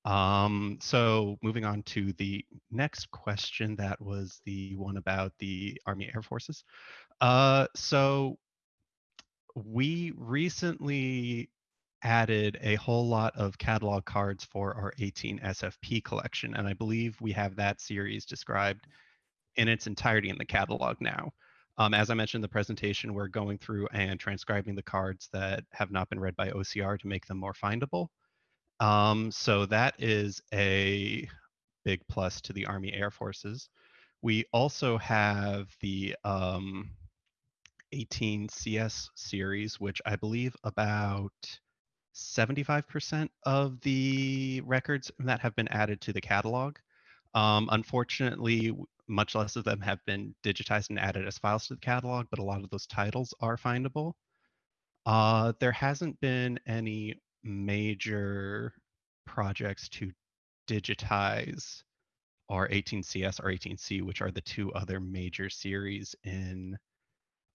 Um, so moving on to the next question, that was the one about the Army Air Forces. Uh, so we recently added a whole lot of catalog cards for our 18 SFP collection, and I believe we have that series described in its entirety in the catalog now. Um, as I mentioned in the presentation, we're going through and transcribing the cards that have not been read by OCR to make them more findable. Um, so that is a big plus to the Army Air Forces. We also have the um, 18 CS series, which I believe about 75% of the records that have been added to the catalog. Um, unfortunately, much less of them have been digitized and added as files to the catalog, but a lot of those titles are findable. Uh, there hasn't been any major projects to digitize our 18CS or 18C, which are the two other major series in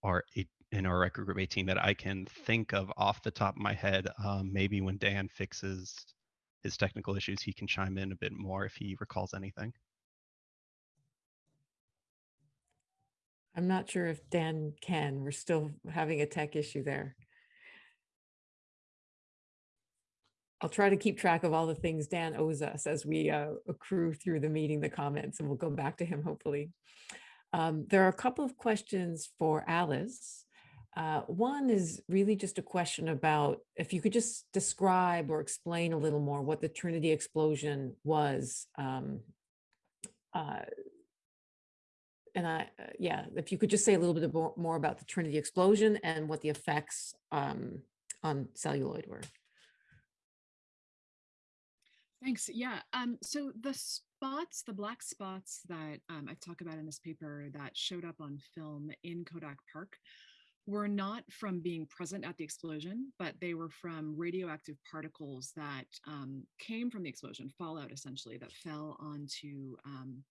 our in our record group 18 that I can think of off the top of my head. Um, maybe when Dan fixes his technical issues, he can chime in a bit more if he recalls anything. I'm not sure if Dan can. We're still having a tech issue there. I'll try to keep track of all the things Dan owes us as we uh, accrue through the meeting, the comments, and we'll go back to him hopefully. Um, there are a couple of questions for Alice. Uh, one is really just a question about if you could just describe or explain a little more what the Trinity explosion was. Um, uh, and I, uh, yeah, if you could just say a little bit more, about the Trinity explosion and what the effects um, on celluloid were. Thanks. Yeah. Um, so the spots, the black spots that um, I talk about in this paper that showed up on film in Kodak Park were not from being present at the explosion, but they were from radioactive particles that um, came from the explosion, fallout essentially, that fell onto um,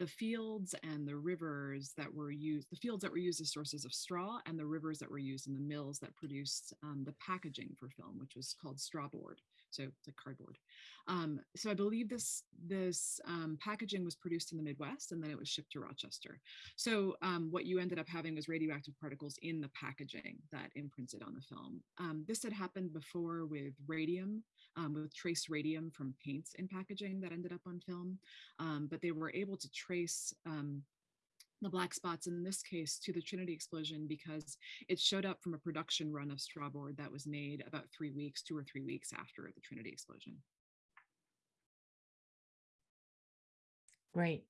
the fields and the rivers that were used, the fields that were used as sources of straw and the rivers that were used in the mills that produced um, the packaging for film, which was called straw board so it's like cardboard. Um, so I believe this this um, packaging was produced in the Midwest and then it was shipped to Rochester. So um, what you ended up having was radioactive particles in the packaging that imprinted on the film. Um, this had happened before with radium, um, with trace radium from paints in packaging that ended up on film, um, but they were able to trace the black spots in this case to the Trinity explosion because it showed up from a production run of strawboard that was made about three weeks, two or three weeks after the Trinity explosion. Great.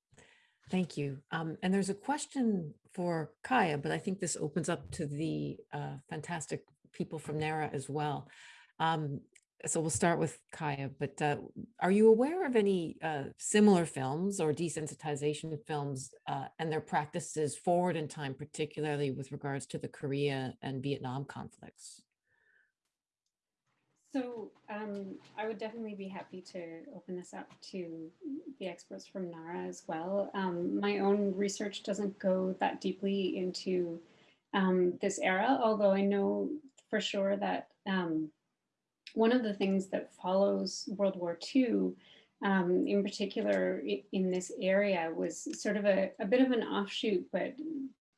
Thank you. Um, and there's a question for Kaya, but I think this opens up to the uh, fantastic people from NARA as well. Um, so we'll start with Kaya, but uh, are you aware of any uh, similar films or desensitization films uh, and their practices forward in time, particularly with regards to the Korea and Vietnam conflicts? So um, I would definitely be happy to open this up to the experts from NARA as well. Um, my own research doesn't go that deeply into um, this era, although I know for sure that um, one of the things that follows World War II, um, in particular in this area, was sort of a, a bit of an offshoot, but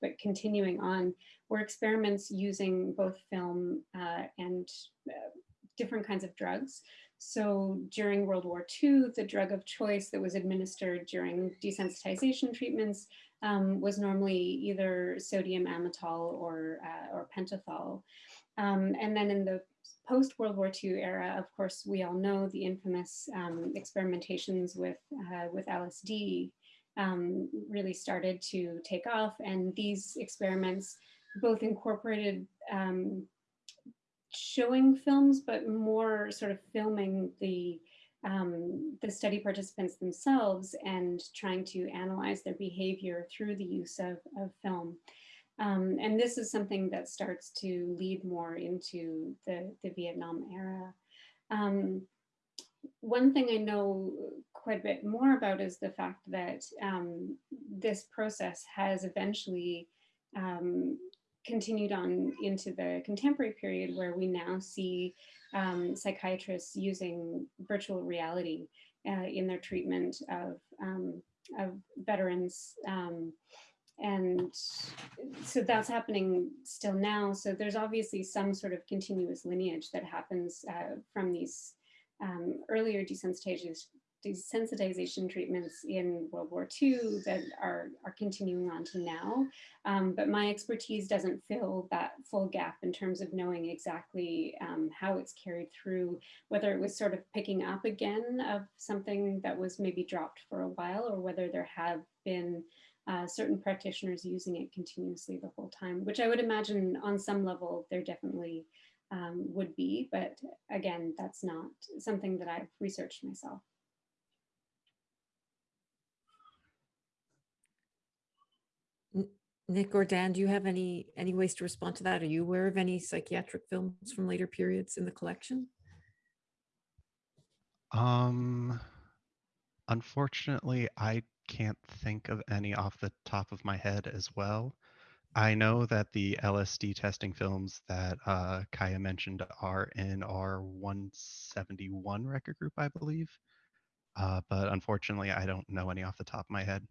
but continuing on, were experiments using both film uh, and uh, different kinds of drugs. So during World War II, the drug of choice that was administered during desensitization treatments um, was normally either sodium amytal or, uh, or pentothal. Um, and then in the post-World War II era, of course, we all know the infamous um, experimentations with, uh, with LSD um, really started to take off. And these experiments both incorporated um, showing films, but more sort of filming the um, the study participants themselves and trying to analyze their behavior through the use of, of film. Um, and this is something that starts to lead more into the, the Vietnam era. Um, one thing I know quite a bit more about is the fact that um, this process has eventually um, continued on into the contemporary period where we now see um, psychiatrists using virtual reality uh, in their treatment of, um, of veterans. And so that's happening still now. So there's obviously some sort of continuous lineage that happens uh, from these um, earlier desensitization, desensitization treatments in World War II that are, are continuing on to now. Um, but my expertise doesn't fill that full gap in terms of knowing exactly um, how it's carried through, whether it was sort of picking up again of something that was maybe dropped for a while or whether there have been uh, certain practitioners using it continuously the whole time, which I would imagine on some level there definitely um, would be, but again, that's not something that I've researched myself. Nick or Dan, do you have any any ways to respond to that? Are you aware of any psychiatric films from later periods in the collection? Um, unfortunately, I can't think of any off the top of my head as well. I know that the LSD testing films that uh, Kaya mentioned are in our 171 record group, I believe. Uh, but unfortunately, I don't know any off the top of my head.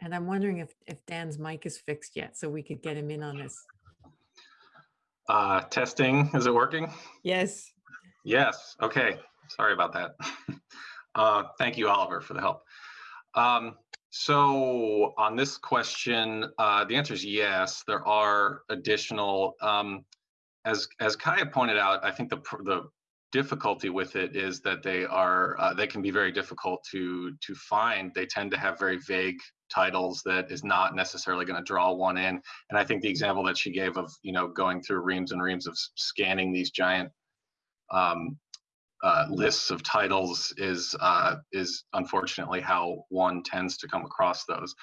And I'm wondering if, if Dan's mic is fixed yet, so we could get him in on this. Uh, testing, is it working? Yes. Yes, okay, sorry about that. uh, thank you, Oliver, for the help. Um, so on this question, uh, the answer is yes, there are additional, um, as, as Kaya pointed out, I think the, the difficulty with it is that they are, uh, they can be very difficult to, to find. They tend to have very vague titles that is not necessarily going to draw one in. And I think the example that she gave of, you know, going through reams and reams of scanning these giant um, uh, lists of titles is uh, is unfortunately how one tends to come across those.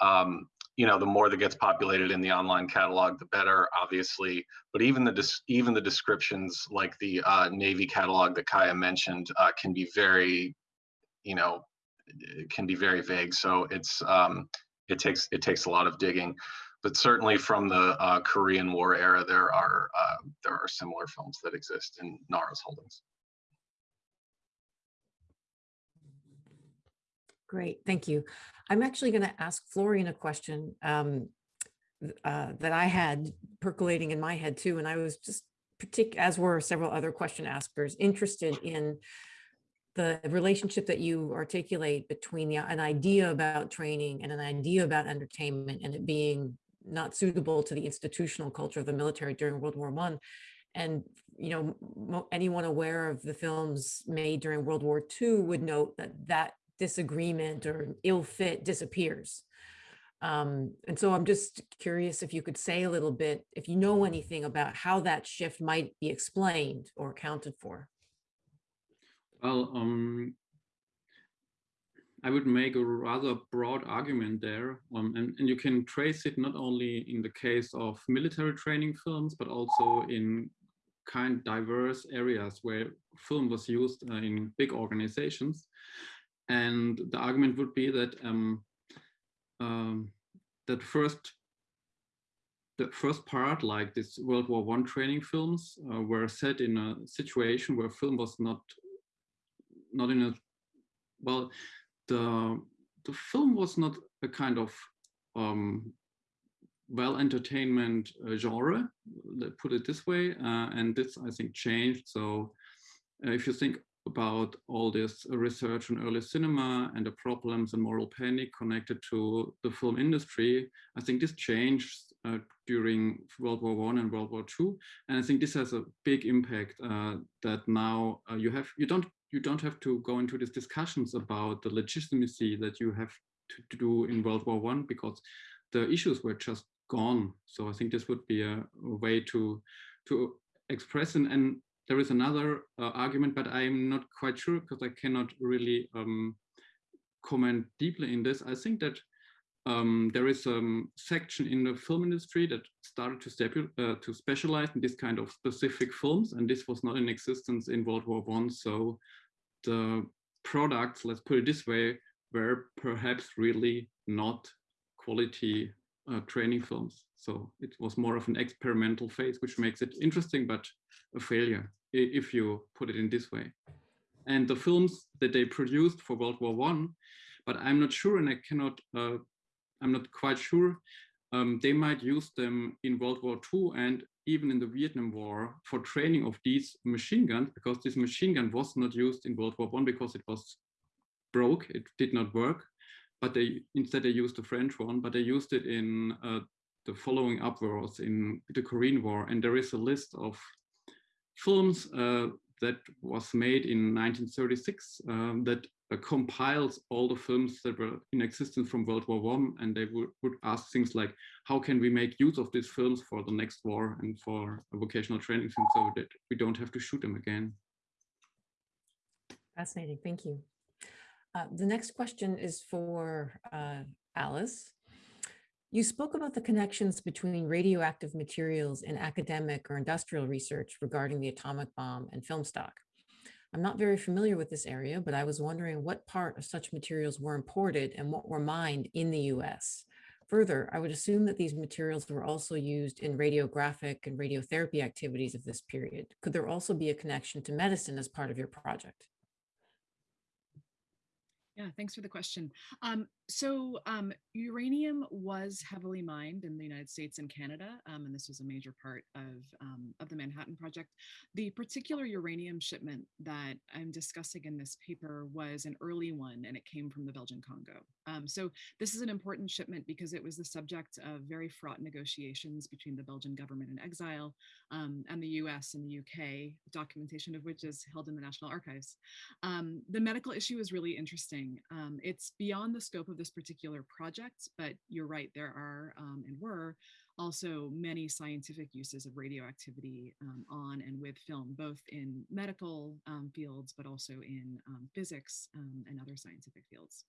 Um, you know, the more that gets populated in the online catalog, the better, obviously. But even the even the descriptions, like the uh, Navy catalog that Kaya mentioned, uh, can be very, you know, can be very vague. So it's um, it takes it takes a lot of digging. But certainly from the uh, Korean War era, there are uh, there are similar films that exist in NARA's holdings. Great, thank you. I'm actually going to ask Florian a question um, uh, that I had percolating in my head too, and I was just as were several other question askers interested in the relationship that you articulate between the, an idea about training and an idea about entertainment and it being not suitable to the institutional culture of the military during World War One. And, you know, anyone aware of the films made during World War II would note that that disagreement or ill fit disappears. Um, and so I'm just curious if you could say a little bit, if you know anything about how that shift might be explained or accounted for. Well, um, I would make a rather broad argument there, um, and, and you can trace it not only in the case of military training films, but also in kind diverse areas where film was used uh, in big organizations. And the argument would be that um, um, that first the first part, like this World War One training films, uh, were set in a situation where film was not not in a well the the film was not a kind of um, well entertainment uh, genre let's put it this way uh, and this i think changed. So uh, if you think about all this research on early cinema and the problems and moral panic connected to the film industry i think this changed uh, during world war one and world war two and i think this has a big impact uh, that now uh, you have you don't you don't have to go into these discussions about the legitimacy that you have to, to do in World War One because the issues were just gone. So I think this would be a, a way to to express and, and there is another uh, argument, but I'm not quite sure because I cannot really um, comment deeply in this. I think that um, there is a section in the film industry that started to, uh, to specialize in this kind of specific films, and this was not in existence in World War One. So the products, let's put it this way, were perhaps really not quality uh, training films. So it was more of an experimental phase, which makes it interesting, but a failure if you put it in this way. And the films that they produced for World War One, but I'm not sure, and I cannot uh, I'm not quite sure. Um, they might use them in World War II and even in the Vietnam War for training of these machine guns, because this machine gun was not used in World War One because it was broke, it did not work. But they instead they used the French one, but they used it in uh, the following up wars in the Korean War. And there is a list of films uh, that was made in 1936 um, that uh, compiles all the films that were in existence from World War One, and they would, would ask things like, how can we make use of these films for the next war and for vocational training so that we don't have to shoot them again. Fascinating, thank you. Uh, the next question is for uh, Alice. You spoke about the connections between radioactive materials in academic or industrial research regarding the atomic bomb and film stock. I'm not very familiar with this area, but I was wondering what part of such materials were imported and what were mined in the US. Further, I would assume that these materials were also used in radiographic and radiotherapy activities of this period. Could there also be a connection to medicine as part of your project? Yeah, thanks for the question. Um, so um, uranium was heavily mined in the United States and Canada, um, and this was a major part of, um, of the Manhattan Project. The particular uranium shipment that I'm discussing in this paper was an early one, and it came from the Belgian Congo. Um, so this is an important shipment because it was the subject of very fraught negotiations between the Belgian government in exile um, and the US and the UK, documentation of which is held in the National Archives. the medical issue is really interesting. It's beyond the scope of this particular project, but you're right, there are um, and were also many scientific uses of radioactivity um, on and with film, both in medical um, fields, but also in um, physics um, and other scientific fields.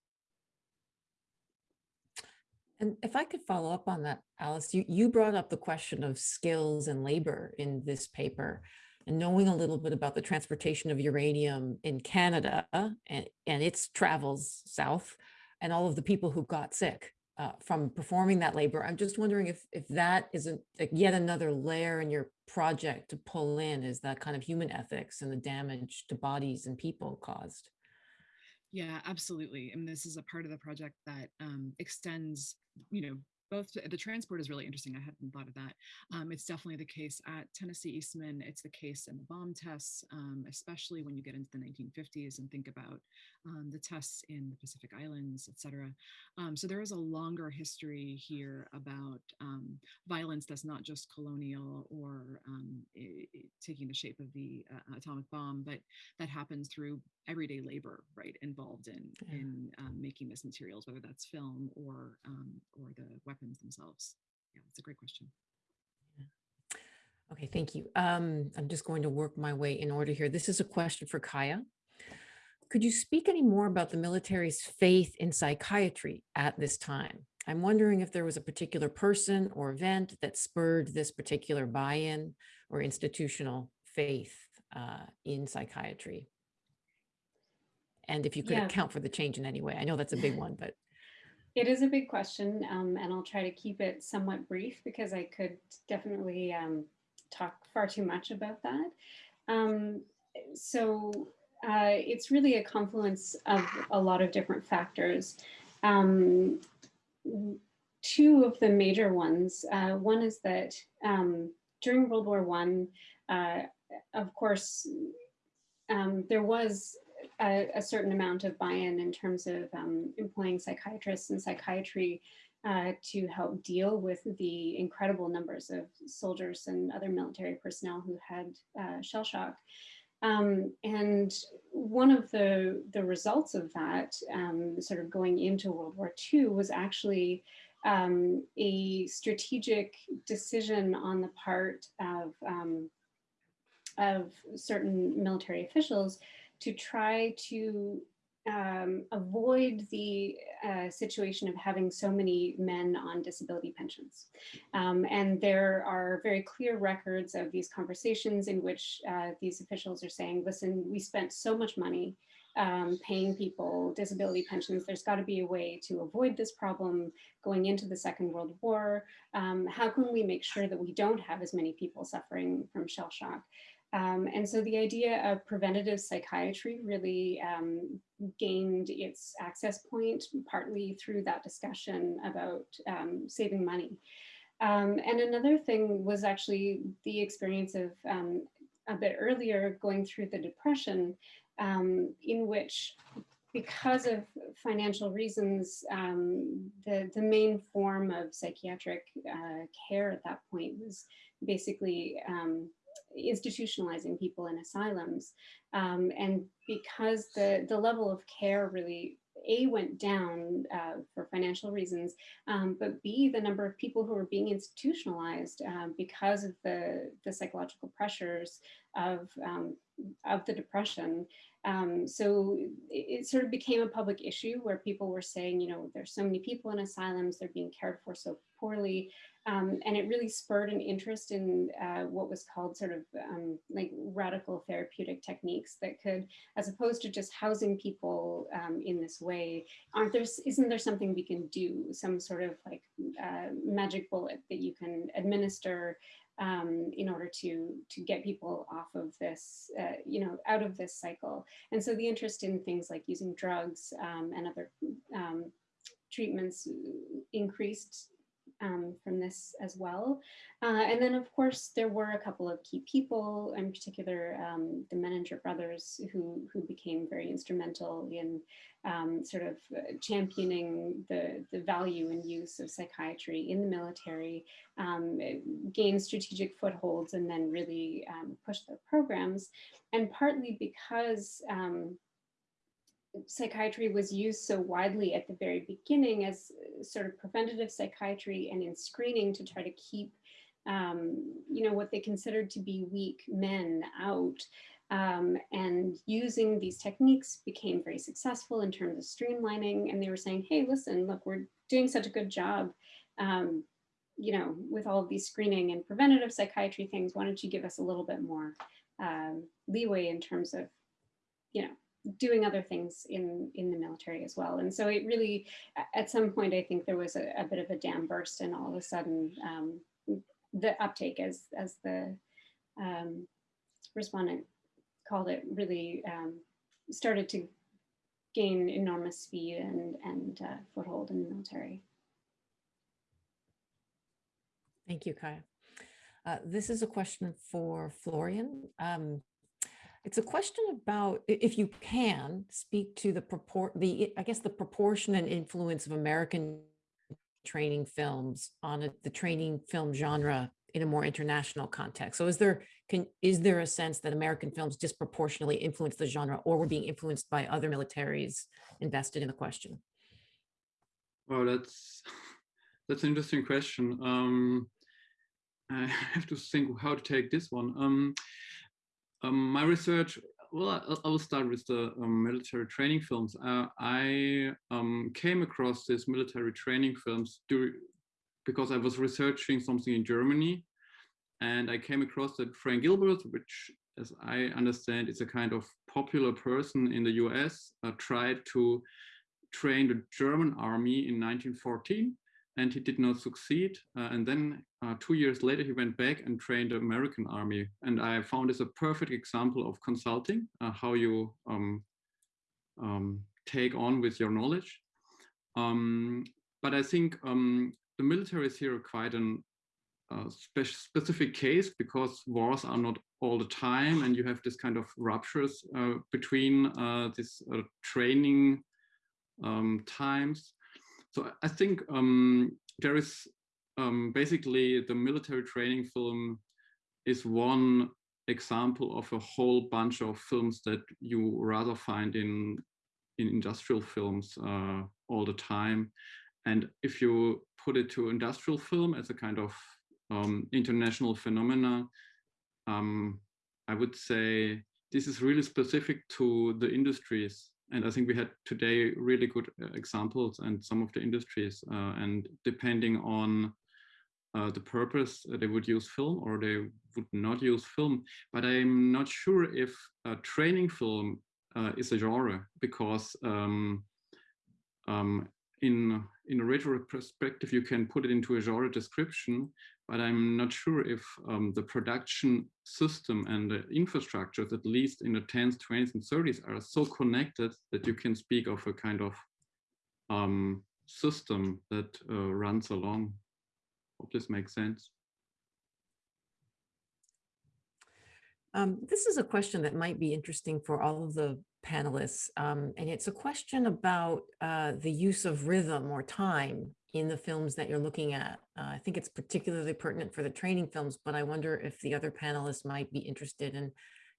And if I could follow up on that, Alice, you, you brought up the question of skills and labor in this paper and knowing a little bit about the transportation of uranium in Canada and, and its travels south and all of the people who got sick uh, from performing that labor. I'm just wondering if, if that isn't yet another layer in your project to pull in is that kind of human ethics and the damage to bodies and people caused. Yeah, absolutely. And this is a part of the project that um, extends, you know, both the transport is really interesting. I hadn't thought of that. Um, it's definitely the case at Tennessee Eastman. It's the case in the bomb tests, um, especially when you get into the 1950s and think about um, the tests in the Pacific Islands, et cetera. Um, so there is a longer history here about um, violence that's not just colonial or it, um, taking the shape of the uh, atomic bomb, but that happens through everyday labor, right, involved in yeah. in making this materials, whether that's film or or the weapons weapons themselves? Yeah, it's a great question. Okay, thank you. Um, I'm just going to work my way in order here. This is a question for Kaya. Could you speak any more about the military's faith in psychiatry at this time? I'm wondering if there was a particular person or event that spurred this particular buy-in or institutional faith uh, in psychiatry. And if you could yeah. account for the change in any way. I know that's a big one, but it is a big question, um, and I'll try to keep it somewhat brief because I could definitely um, talk far too much about that. Um, so uh, it's really a confluence of a lot of different factors. Um, two of the major ones, uh, one is that um, during World War One, uh, of course, um, there was a, a certain amount of buy-in in terms of um, employing psychiatrists and psychiatry uh, to help deal with the incredible numbers of soldiers and other military personnel who had uh, shell shock. Um, and one of the, the results of that, um, sort of going into World War II, was actually um, a strategic decision on the part of, um, of certain military officials to try to um, avoid the uh, situation of having so many men on disability pensions. Um, and there are very clear records of these conversations in which uh, these officials are saying, listen, we spent so much money um, paying people disability pensions. There's got to be a way to avoid this problem going into the Second World War. Um, how can we make sure that we don't have as many people suffering from shell shock? Um, and so the idea of preventative psychiatry really um, gained its access point partly through that discussion about um, saving money. Um, and another thing was actually the experience of um, a bit earlier going through the depression um, in which because of financial reasons, the, the main form of psychiatric uh, care at that point was basically um, institutionalizing people in asylums. Um, and because the, the level of care really a went down uh, for financial reasons, um, but B, the number of people who were being institutionalized um, because of the, the psychological pressures of, um, of the depression. Um, so it, it, sort of became a public issue where people were saying, you know, there's so many people in asylums, they're being cared for so poorly. Um, and it really spurred an interest in uh, what was called sort of um, like radical therapeutic techniques that could, as opposed to just housing people um, in this way, aren't there, isn't there something we can do, some sort of like uh, magic bullet that you can administer um, in order to to get people off of this, uh, you know, out of this cycle. And so the interest in things like using drugs um, and other um, treatments increased um, from this as well. Uh, and then of course, there were a couple of key people, in particular, um, the Menninger brothers who, who became very instrumental in um, sort of uh, championing the, the value and use of psychiatry in the military, um, gained strategic footholds and then really um, pushed their programs. And partly because um, psychiatry was used so widely at the very beginning as uh, sort of preventative psychiatry and in screening to try to keep um, you know, what they considered to be weak men out. Um, and using these techniques became very successful in terms of streamlining. And they were saying, hey, listen, look, we're doing such a good job, um, you know, with all of these screening and preventative psychiatry things, why don't you give us a little bit more um, leeway in terms of, you know, doing other things in in the military as well. And so it really, at some point, I think there was a, a bit of a dam burst, and all of a sudden, um, the uptake, as as the um, respondent called it, really um, started to gain enormous speed and and uh, foothold in the military. Thank you, Kaya. Uh, this is a question for Florian. Um, it's a question about, if you can, speak to the purport, the, I guess, the proportion and influence of American training films on a, the training film genre in a more international context. So is there, can, is there a sense that American films disproportionately influence the genre or were being influenced by other militaries invested in the question? Well, that's, that's an interesting question. Um, I have to think how to take this one. Um, um, my research, well, I, will start with the um, military training films. Uh, I um, came across these military training films during, because I was researching something in Germany and I came across that Frank Gilbreth, which as I understand is a kind of popular person in the US, uh, tried to train the German army in 1914 and he did not succeed. Uh, and then uh, two years later, he went back and trained the American army. And I found this a perfect example of consulting, uh, how you um, um, take on with your knowledge. Um, but I think um, the military is here quite an uh, spe specific case because wars are not all the time and you have this kind of ruptures uh, between uh, this training um, times. So I think um, there is um, basically the military training film is one example of a whole bunch of films that you rather find in in industrial films uh, all the time. and if you put it to industrial film as a kind of um, international phenomena, um, I would say this is really specific to the industries. And I think we had today really good uh, examples and some of the industries uh, and depending on uh, the purpose uh, they would use film or they would not use film. But I'm not sure if training film uh, is a genre because um, um, in in a retro perspective you can put it into a genre description but i'm not sure if um, the production system and the infrastructures at least in the 10s 20s and 30s are so connected that you can speak of a kind of um, system that uh, runs along hope this makes sense Um, this is a question that might be interesting for all of the panelists. Um, and it's a question about uh, the use of rhythm or time in the films that you're looking at. Uh, I think it's particularly pertinent for the training films, but I wonder if the other panelists might be interested in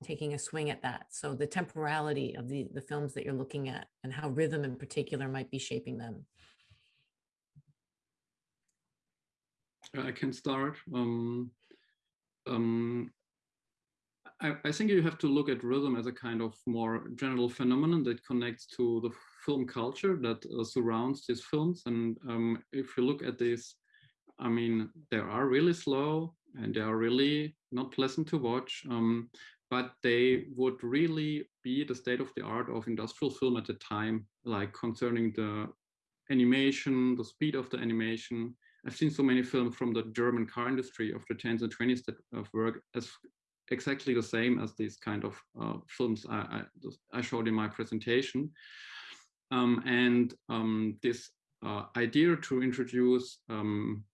taking a swing at that. So the temporality of the, the films that you're looking at and how rhythm in particular might be shaping them. I can start. Um, um, I, I, think you have to look at rhythm as a kind of more general phenomenon that connects to the film culture that uh, surrounds these films. And um, if you look at this, I mean, they are really slow and they are really not pleasant to watch, um, but they would really be the state of the art of industrial film at the time, like concerning the animation, the speed of the animation. I've seen so many films from the German car industry of the 10s and 20s that uh, work as exactly the same as these kind of uh, films I, I, I, showed in my presentation. Um, and um, this uh, idea to introduce um,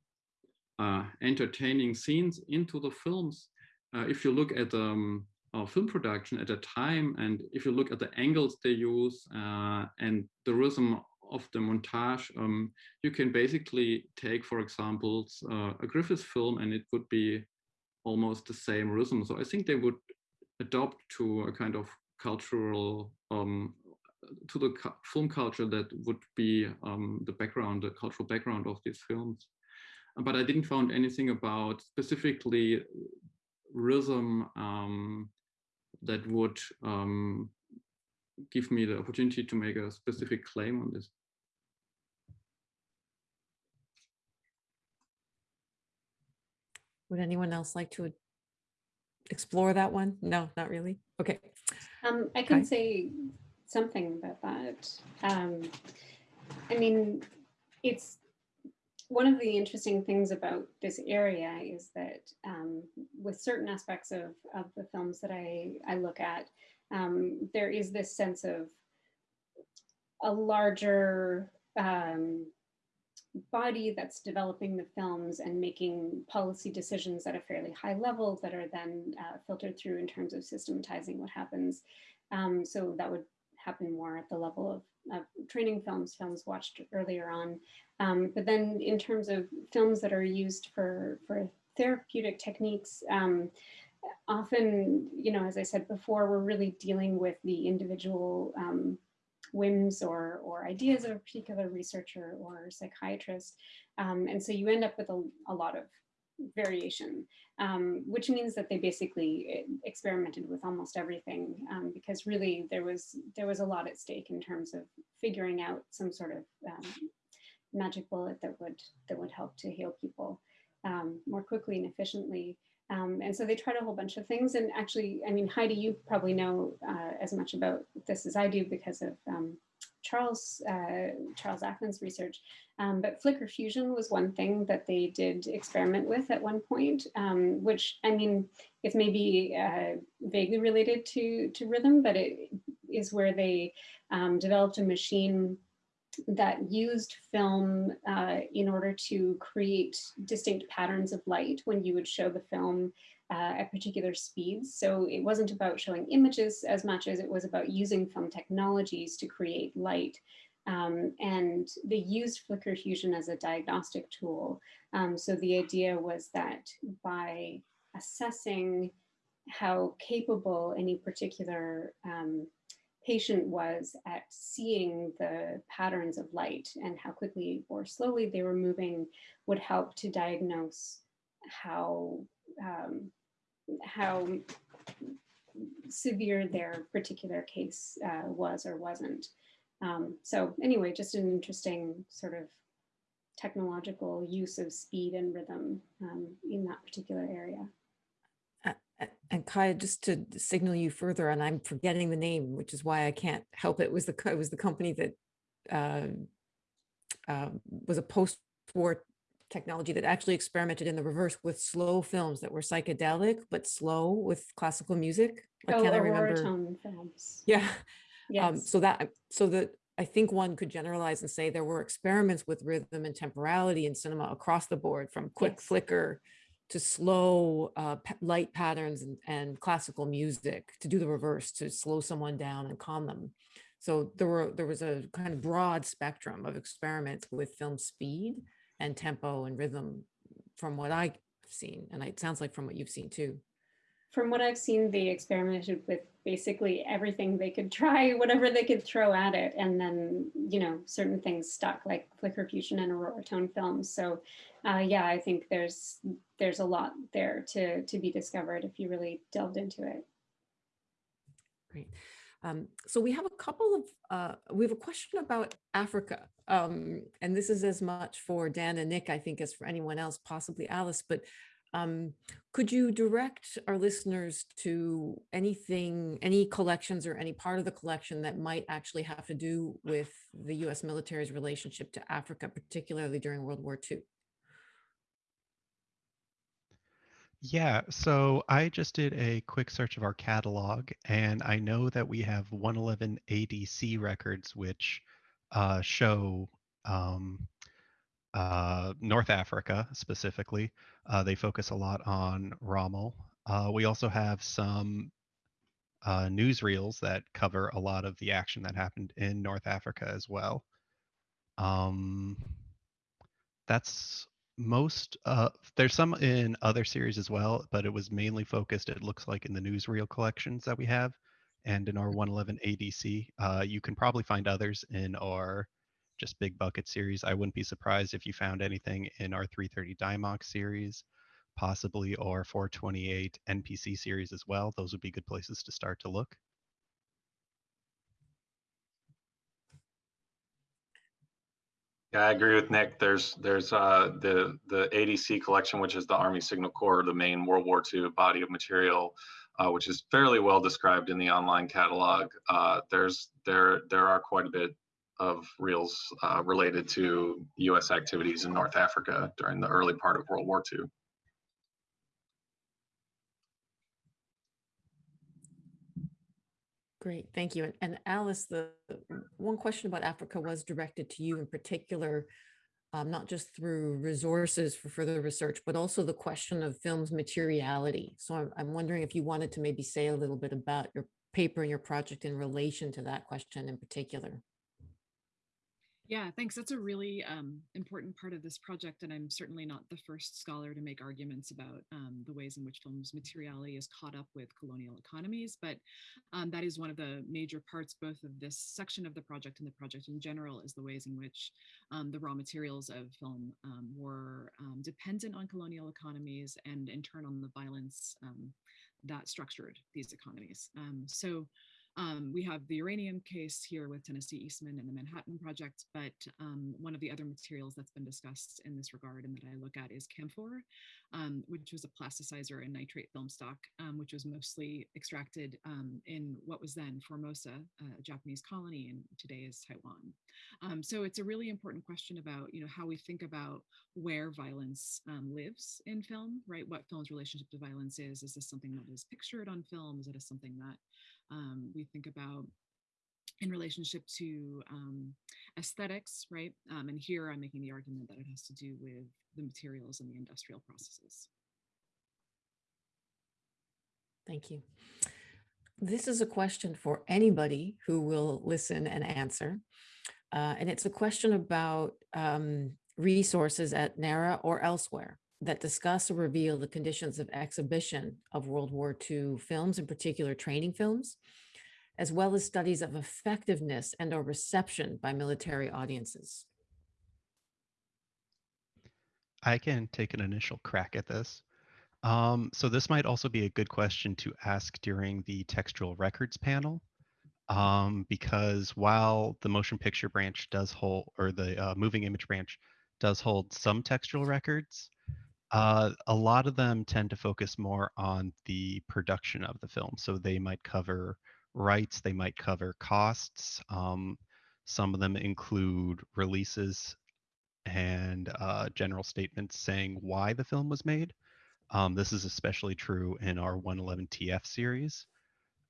uh, entertaining scenes into the films, uh, if you look at um, film production at the time, and if you look at the angles they use uh, and the rhythm of the montage, um, you can basically take, for example, uh, a Griffith film, and it would be almost the same rhythm. So I think they would adopt to a kind of cultural, um, to the cu film culture that would be um, the background, the cultural background of these films. But I didn't find anything about specifically rhythm um, that would um, give me the opportunity to make a specific claim on this. Would anyone else like to explore that one? No, not really. Okay. Um, I can okay. say something about that. Um, I mean, it's one of the interesting things about this area is that um, with certain aspects of, of the films that I, I look at, um, there is this sense of a larger um, body that's developing the films and making policy decisions at a fairly high level that are then uh, filtered through in terms of systematizing what happens. Um, so that would happen more at the level of, of training films, films watched earlier on. Um, but then in terms of films that are used for, for therapeutic techniques, um, often, you know, as I said before, we're really dealing with the individual um, whims or, or ideas of a particular researcher or psychiatrist. Um, and so you end up with a, a lot of variation, um, which means that they basically eh, experimented with almost everything um, because really there was there was a lot at stake in terms of figuring out some sort of um, magic bullet that would that would help to heal people um, more quickly and efficiently. Um, and so they tried a whole bunch of things. And actually, I mean, Haidee, you probably know uh, as much about this as I do because of um, Charles, uh, Charles Acland's research. Um, but flicker fusion was one thing that they did experiment with at one point, um, which I mean, it's maybe uh, vaguely related to, to rhythm, but it is where they um, developed a machine that used film uh, in order to create distinct patterns of light when you would show the film uh, at particular speeds. So it wasn't about showing images as much as it was about using film technologies to create light. Um, and they used flicker fusion as a diagnostic tool. Um, so the idea was that by assessing how capable any particular um, patient was at seeing the patterns of light and how quickly or slowly they were moving would help to diagnose how um, how severe their particular case uh, was or wasn't. Um, so anyway, just an interesting sort of technological use of speed and rhythm um, in that particular area. And Kaya, just to signal you further, and I'm forgetting the name, which is why I can't help it, was the, it was the company that uh, uh, was a post-war technology that actually experimented in the reverse with slow films that were psychedelic, but slow with classical music. Why Oh, can't I remember? Tone Films. Yeah, Yes. um, so that, so that, I think one could generalize and say there were experiments with rhythm and temporality in cinema across the board, from quick Yes. flicker to slow uh, light patterns and, and classical music to do the reverse, to slow someone down and calm them. So there were, there was a kind of broad spectrum of experiments with film speed and tempo and rhythm from what I've seen. And it sounds like from what you've seen too. From what I've seen, they experimented with basically everything they could try, whatever they could throw at it. And then, you know, certain things stuck like flicker fusion and Auroratone films. So uh, yeah, I think there's there's a lot there to, to be discovered if you really delved into it. Great. Um, so we have a couple of, uh, we have a question about Africa. Um, and this is as much for Dan and Nick, I think, as for anyone else, possibly Alice, but um, could you direct our listeners to anything, any collections or any part of the collection that might actually have to do with the US military's relationship to Africa, particularly during World War II? Yeah, so I just did a quick search of our catalog, and I know that we have 111 ADC records, which uh, show um, uh, North Africa specifically. Uh, they focus a lot on Rommel. Uh, we also have some uh, newsreels that cover a lot of the action that happened in North Africa as well. Um, that's most uh there's some in other series as well but it was mainly focused it looks like in the newsreel collections that we have and in our 111 adc uh you can probably find others in our just big bucket series i wouldn't be surprised if you found anything in our 330 dimox series possibly or 428 npc series as well those would be good places to start to look Yeah, I agree with Nick. There's there's uh, the the ADC collection, which is the Army Signal Corps, the main World War II body of material, uh, which is fairly well described in the online catalog. Uh, there's there there are quite a bit of reels uh, related to U.S. activities in North Africa during the early part of World War II. Great, thank you. And, and Alice, the one question about Africa was directed to you in particular, um, not just through resources for further research, but also the question of film's materiality. So I'm, I'm wondering if you wanted to maybe say a little bit about your paper and your project in relation to that question in particular. Yeah, thanks. That's a really um, important part of this project, and I'm certainly not the first scholar to make arguments about um, the ways in which film's materiality is caught up with colonial economies. But um, that is one of the major parts, both of this section of the project and the project in general, is the ways in which um, the raw materials of film um, were um, dependent on colonial economies and, in turn, on the violence that structured these economies. So. Um, we have the uranium case here with Tennessee Eastman and the Manhattan Project, but um, one of the other materials that's been discussed in this regard and that I look at is camphor, um, which was a plasticizer and nitrate film stock, um, which was mostly extracted um, in what was then Formosa, a Japanese colony, and today is Taiwan. Um, so it's a really important question about you know how we think about where violence lives in film, right? What film's relationship to violence is. Is this something that is pictured on film? Is it something that um, we think about in relationship to um, aesthetics, right? Um, and here I'm making the argument that it has to do with the materials and the industrial processes. Thank you. This is a question for anybody who will listen and answer. Uh, and it's a question about um, resources at NARA or elsewhere that discuss or reveal the conditions of exhibition of World War II films, in particular training films. as well as studies of effectiveness and or reception by military audiences? I can take an initial crack at this. Um, so this might also be a good question to ask during the textual records panel, um, because while the motion picture branch does hold, or the uh, moving image branch does hold some textual records, uh, a lot of them tend to focus more on the production of the film. So they might cover rights, they might cover costs. Um, some of them include releases and uh, general statements saying why the film was made. Um, this is especially true in our 111TF series.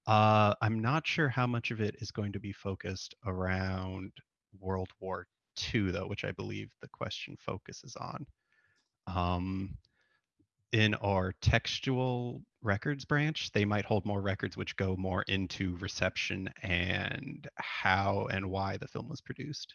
Uh, I'm not sure how much of it is going to be focused around World War II, though, which I believe the question focuses on. Um, in our textual records branch, they might hold more records which go more into reception and how and why the film was produced.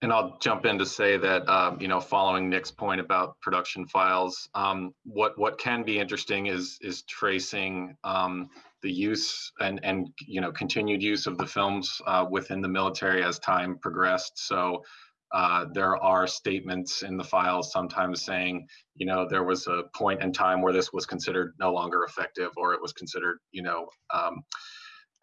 And I'll jump in to say that, um, you know, following Nick's point about production files, um, what what can be interesting is is tracing um, the use and and you know continued use of the films uh, within the military as time progressed. So uh, there are statements in the files sometimes saying, you know, there was a point in time where this was considered no longer effective, or it was considered, you know. Um,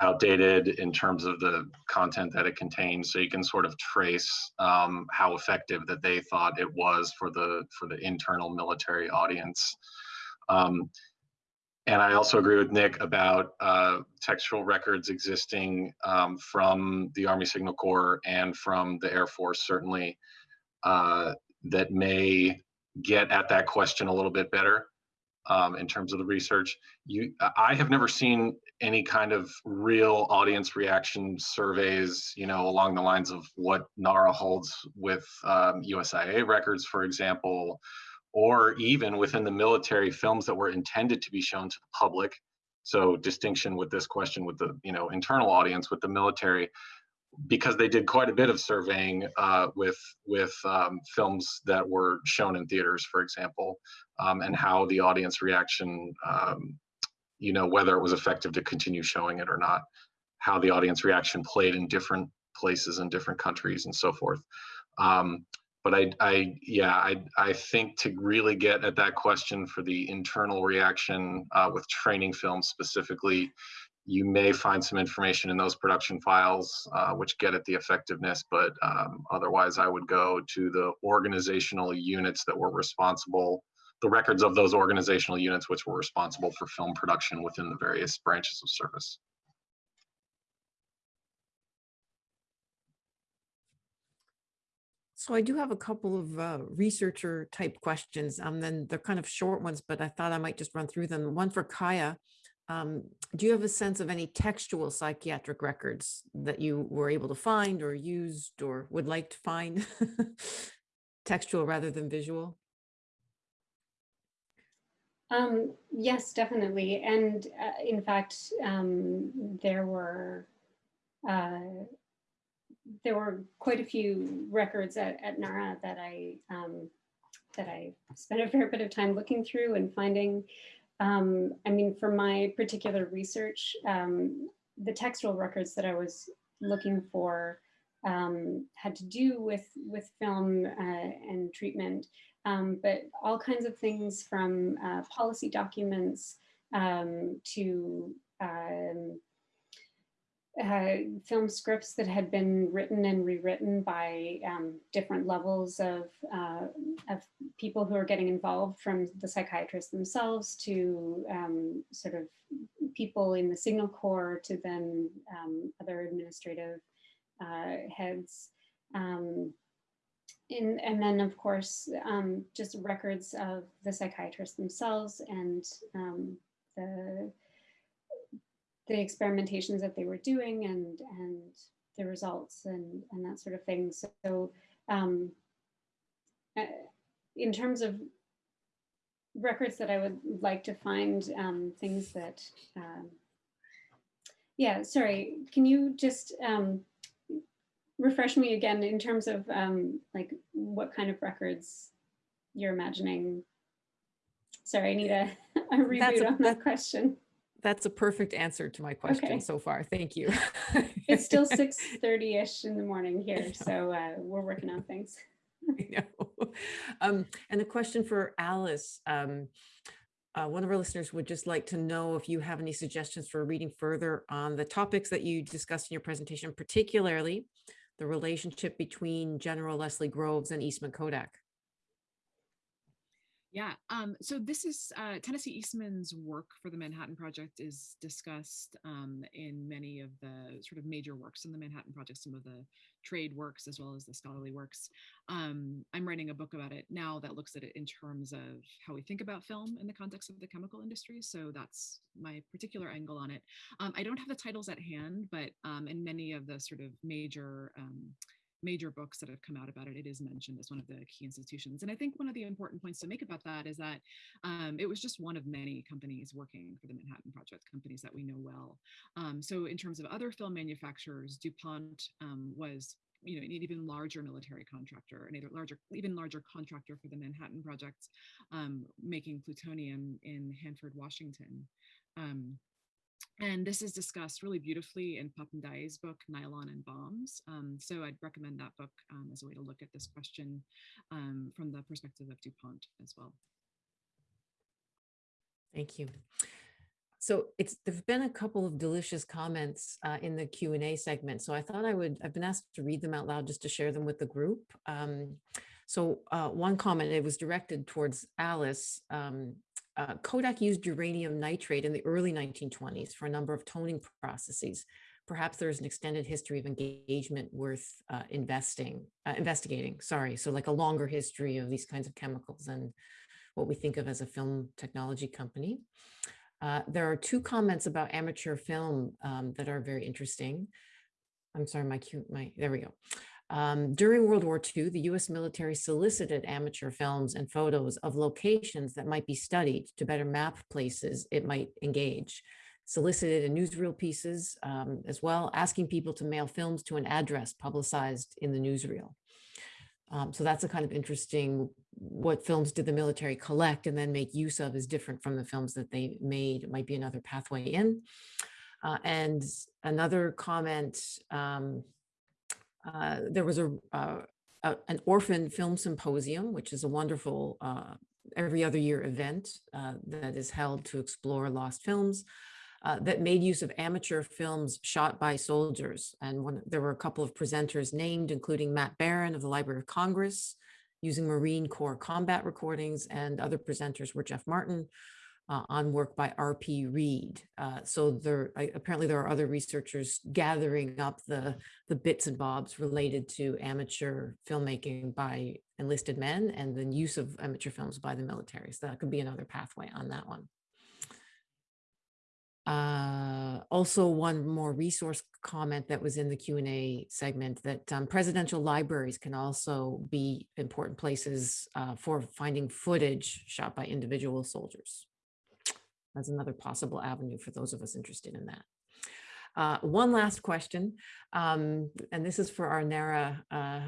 outdated in terms of the content that it contains so you can sort of trace um, how effective that they thought it was for the for the internal military audience um, and I also agree with Nick about uh, textual records existing um, from the Army Signal Corps and from the Air Force, certainly, uh, that may get at that question a little bit better um, in terms of the research. You, I have never seen any kind of real audience reaction surveys, you know, along the lines of what NARA holds with um, USIA records, for example, or even within the military films that were intended to be shown to the public. So distinction with this question with the, you know, internal audience with the military because they did quite a bit of surveying uh, with with um, films that were shown in theaters, for example, um, and how the audience reaction, um, you know, whether it was effective to continue showing it or not, how the audience reaction played in different places in different countries and so forth. But I, I, yeah, I, I think to really get at that question for the internal reaction uh, with training films specifically, you may find some information in those production files uh, which get at the effectiveness, but um, otherwise I would go to the organizational units that were responsible, the records of those organizational units which were responsible for film production within the various branches of service. So I do have a couple of uh, researcher type questions. Um, then they're kind of short ones, but I thought I might just run through them. One for Kaya. Um, do you have a sense of any textual psychiatric records that you were able to find or used or would like to find? textual rather than visual? Um, yes, definitely. And uh, in fact, um, there were uh, there were quite a few records at, at NARA that I um, that I spent a fair bit of time looking through and finding. Um, I mean, for my particular research, um, the textual records that I was looking for um, had to do with, with film uh, and treatment, um, but all kinds of things from uh, policy documents um, to um, uh, film scripts that had been written and rewritten by um, different levels of, uh, of people who are getting involved from the psychiatrists themselves to um, sort of people in the signal corps to then um, other administrative uh, heads. Um, in, and then of course, um, just records of the psychiatrists themselves and um, the the experimentations that they were doing and and the results and and that sort of thing. So um, uh, in terms of records that I would like to find, um, things that, um, yeah, sorry, can you just um, refresh me again in terms of um, like what kind of records you're imagining Sorry, I need a, a reboot a- on that that- question. That's a perfect answer to my question Okay. so far. Thank you. It's still 6:30-ish in the morning here, so uh, we're working on things. I know. Um, and a question for Alice. Um, uh, one of our listeners would just like to know if you have any suggestions for reading further on the topics that you discussed in your presentation, particularly the relationship between General Leslie Groves and Eastman Kodak. Yeah, um, so this is uh, Tennessee Eastman's work for the Manhattan Project is discussed um, in many of the sort of major works in the Manhattan Project, some of the trade works as well as the scholarly works. Um, I'm writing a book about it now that looks at it in terms of how we think about film in the context of the chemical industry. So that's my particular angle on it. Um, I don't have the titles at hand, but um, in many of the sort of major um, major books that have come out about it, it is mentioned as one of the key institutions. And I think one of the important points to make about that is that um, it was just one of many companies working for the Manhattan Project, companies that we know well. Um, so in terms of other film manufacturers, DuPont um, was you know, an even larger military contractor, an even larger, even larger contractor for the Manhattan Project, um, making plutonium in Hanford, Washington. Um, and this is discussed really beautifully in Pap Ndiaye's book, Nylon and Bombs. Um, so I'd recommend that book um, as a way to look at this question um, from the perspective of DuPont as well. Thank you. So it's there've been a couple of delicious comments uh, in the Q and A segment. So I thought I would. I've been asked to read them out loud just to share them with the group. Um, so uh, one comment it was directed towards Alice. Uh, Kodak used uranium nitrate in the early 1920s for a number of toning processes. Perhaps there's an extended history of engagement worth uh, investing, uh, investigating. Sorry, so like a longer history of these kinds of chemicals and what we think of as a film technology company. Uh, there are two comments about amateur film um, that are very interesting. I'm sorry, my cue, my there we go. Um, during World War II, the US military solicited amateur films and photos of locations that might be studied to better map places it might engage. Solicited in newsreel pieces um, as well, asking people to mail films to an address publicized in the newsreel. Um, so that's a kind of interesting, what films did the military collect and then make use of is different from the films that they made, it might be another pathway in. Uh, and another comment, um, uh, there was a, uh, a, an orphan film symposium, which is a wonderful uh, every other year event uh, that is held to explore lost films. Uh, that made use of amateur films shot by soldiers. And one, there were a couple of presenters named, including Matt Barron of the Library of Congress, using Marine Corps combat recordings, and other presenters were Jeff Martin, uh, on work by R.P. Reed. Uh, so there I, apparently there are other researchers gathering up the the bits and bobs related to amateur filmmaking by enlisted men and the use of amateur films by the military. So that could be another pathway on that one. Uh, also, one more resource comment that was in the Q&A segment that um, presidential libraries can also be important places uh, for finding footage shot by individual soldiers. That's another possible avenue for those of us interested in that. Uh, one last question, um, and this is for our NARA uh,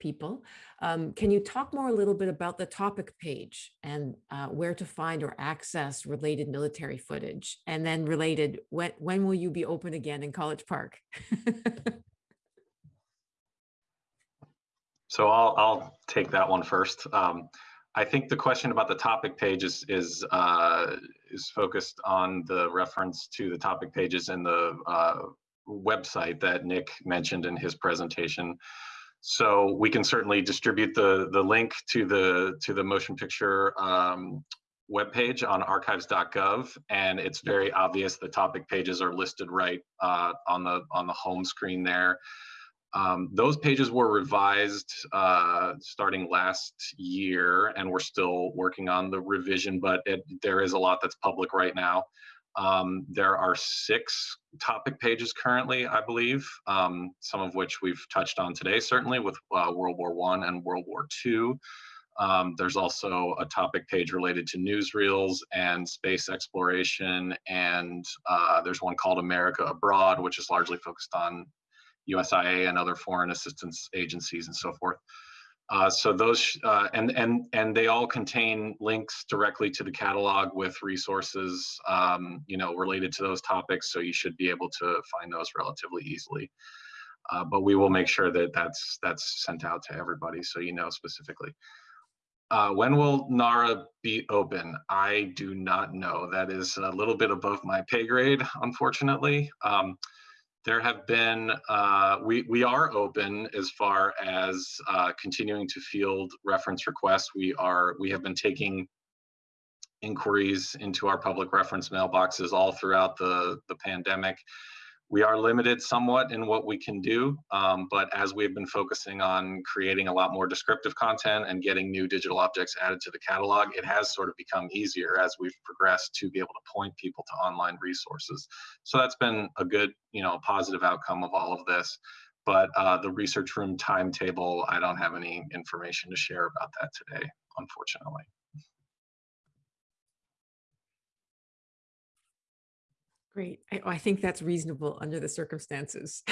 people. Um, can you talk more a little bit about the topic page and uh, where to find or access related military footage? And then related, when, when will you be open again in College Park? So I'll, I'll take that one first. Um, I think the question about the topic page is is uh, is focused on the reference to the topic pages in the uh, website that Nick mentioned in his presentation. So we can certainly distribute the the link to the to the motion picture um, webpage on archives.gov, and it's very obvious the topic pages are listed right uh, on the on the home screen there. Um, those pages were revised uh, starting last year, and we're still working on the revision, but it, there is a lot that's public right now. Um, there are six topic pages currently, I believe, um, some of which we've touched on today, certainly with uh, World War One and World War Two. Um, there's also a topic page related to newsreels and space exploration, and uh, there's one called America Abroad, which is largely focused on USIA and other foreign assistance agencies and so forth. Uh, so those uh, and and and they all contain links directly to the catalog with resources, um, you know, related to those topics. So you should be able to find those relatively easily. Uh, but we will make sure that that's that's sent out to everybody so you know specifically. Uh, when will NARA be open? I do not know. That is a little bit above my pay grade, unfortunately. Um, there have been, uh, we, we are open as far as uh, continuing to field reference requests. We are, we have been taking inquiries into our public reference mailboxes all throughout the, the pandemic. We are limited somewhat in what we can do, um, but as we've been focusing on creating a lot more descriptive content and getting new digital objects added to the catalog, it has sort of become easier as we've progressed to be able to point people to online resources. So that's been a good, you know, positive outcome of all of this. But uh, the research room timetable, I don't have any information to share about that today, unfortunately. Great. I, I think that's reasonable under the circumstances.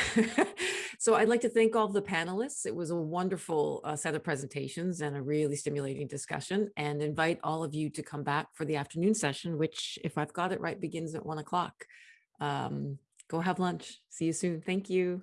so I'd like to thank all the panelists. It was a wonderful uh, set of presentations and a really stimulating discussion and invite all of you to come back for the afternoon session, which if I've got it right, begins at one o'clock. Um, go have lunch. See you soon. Thank you.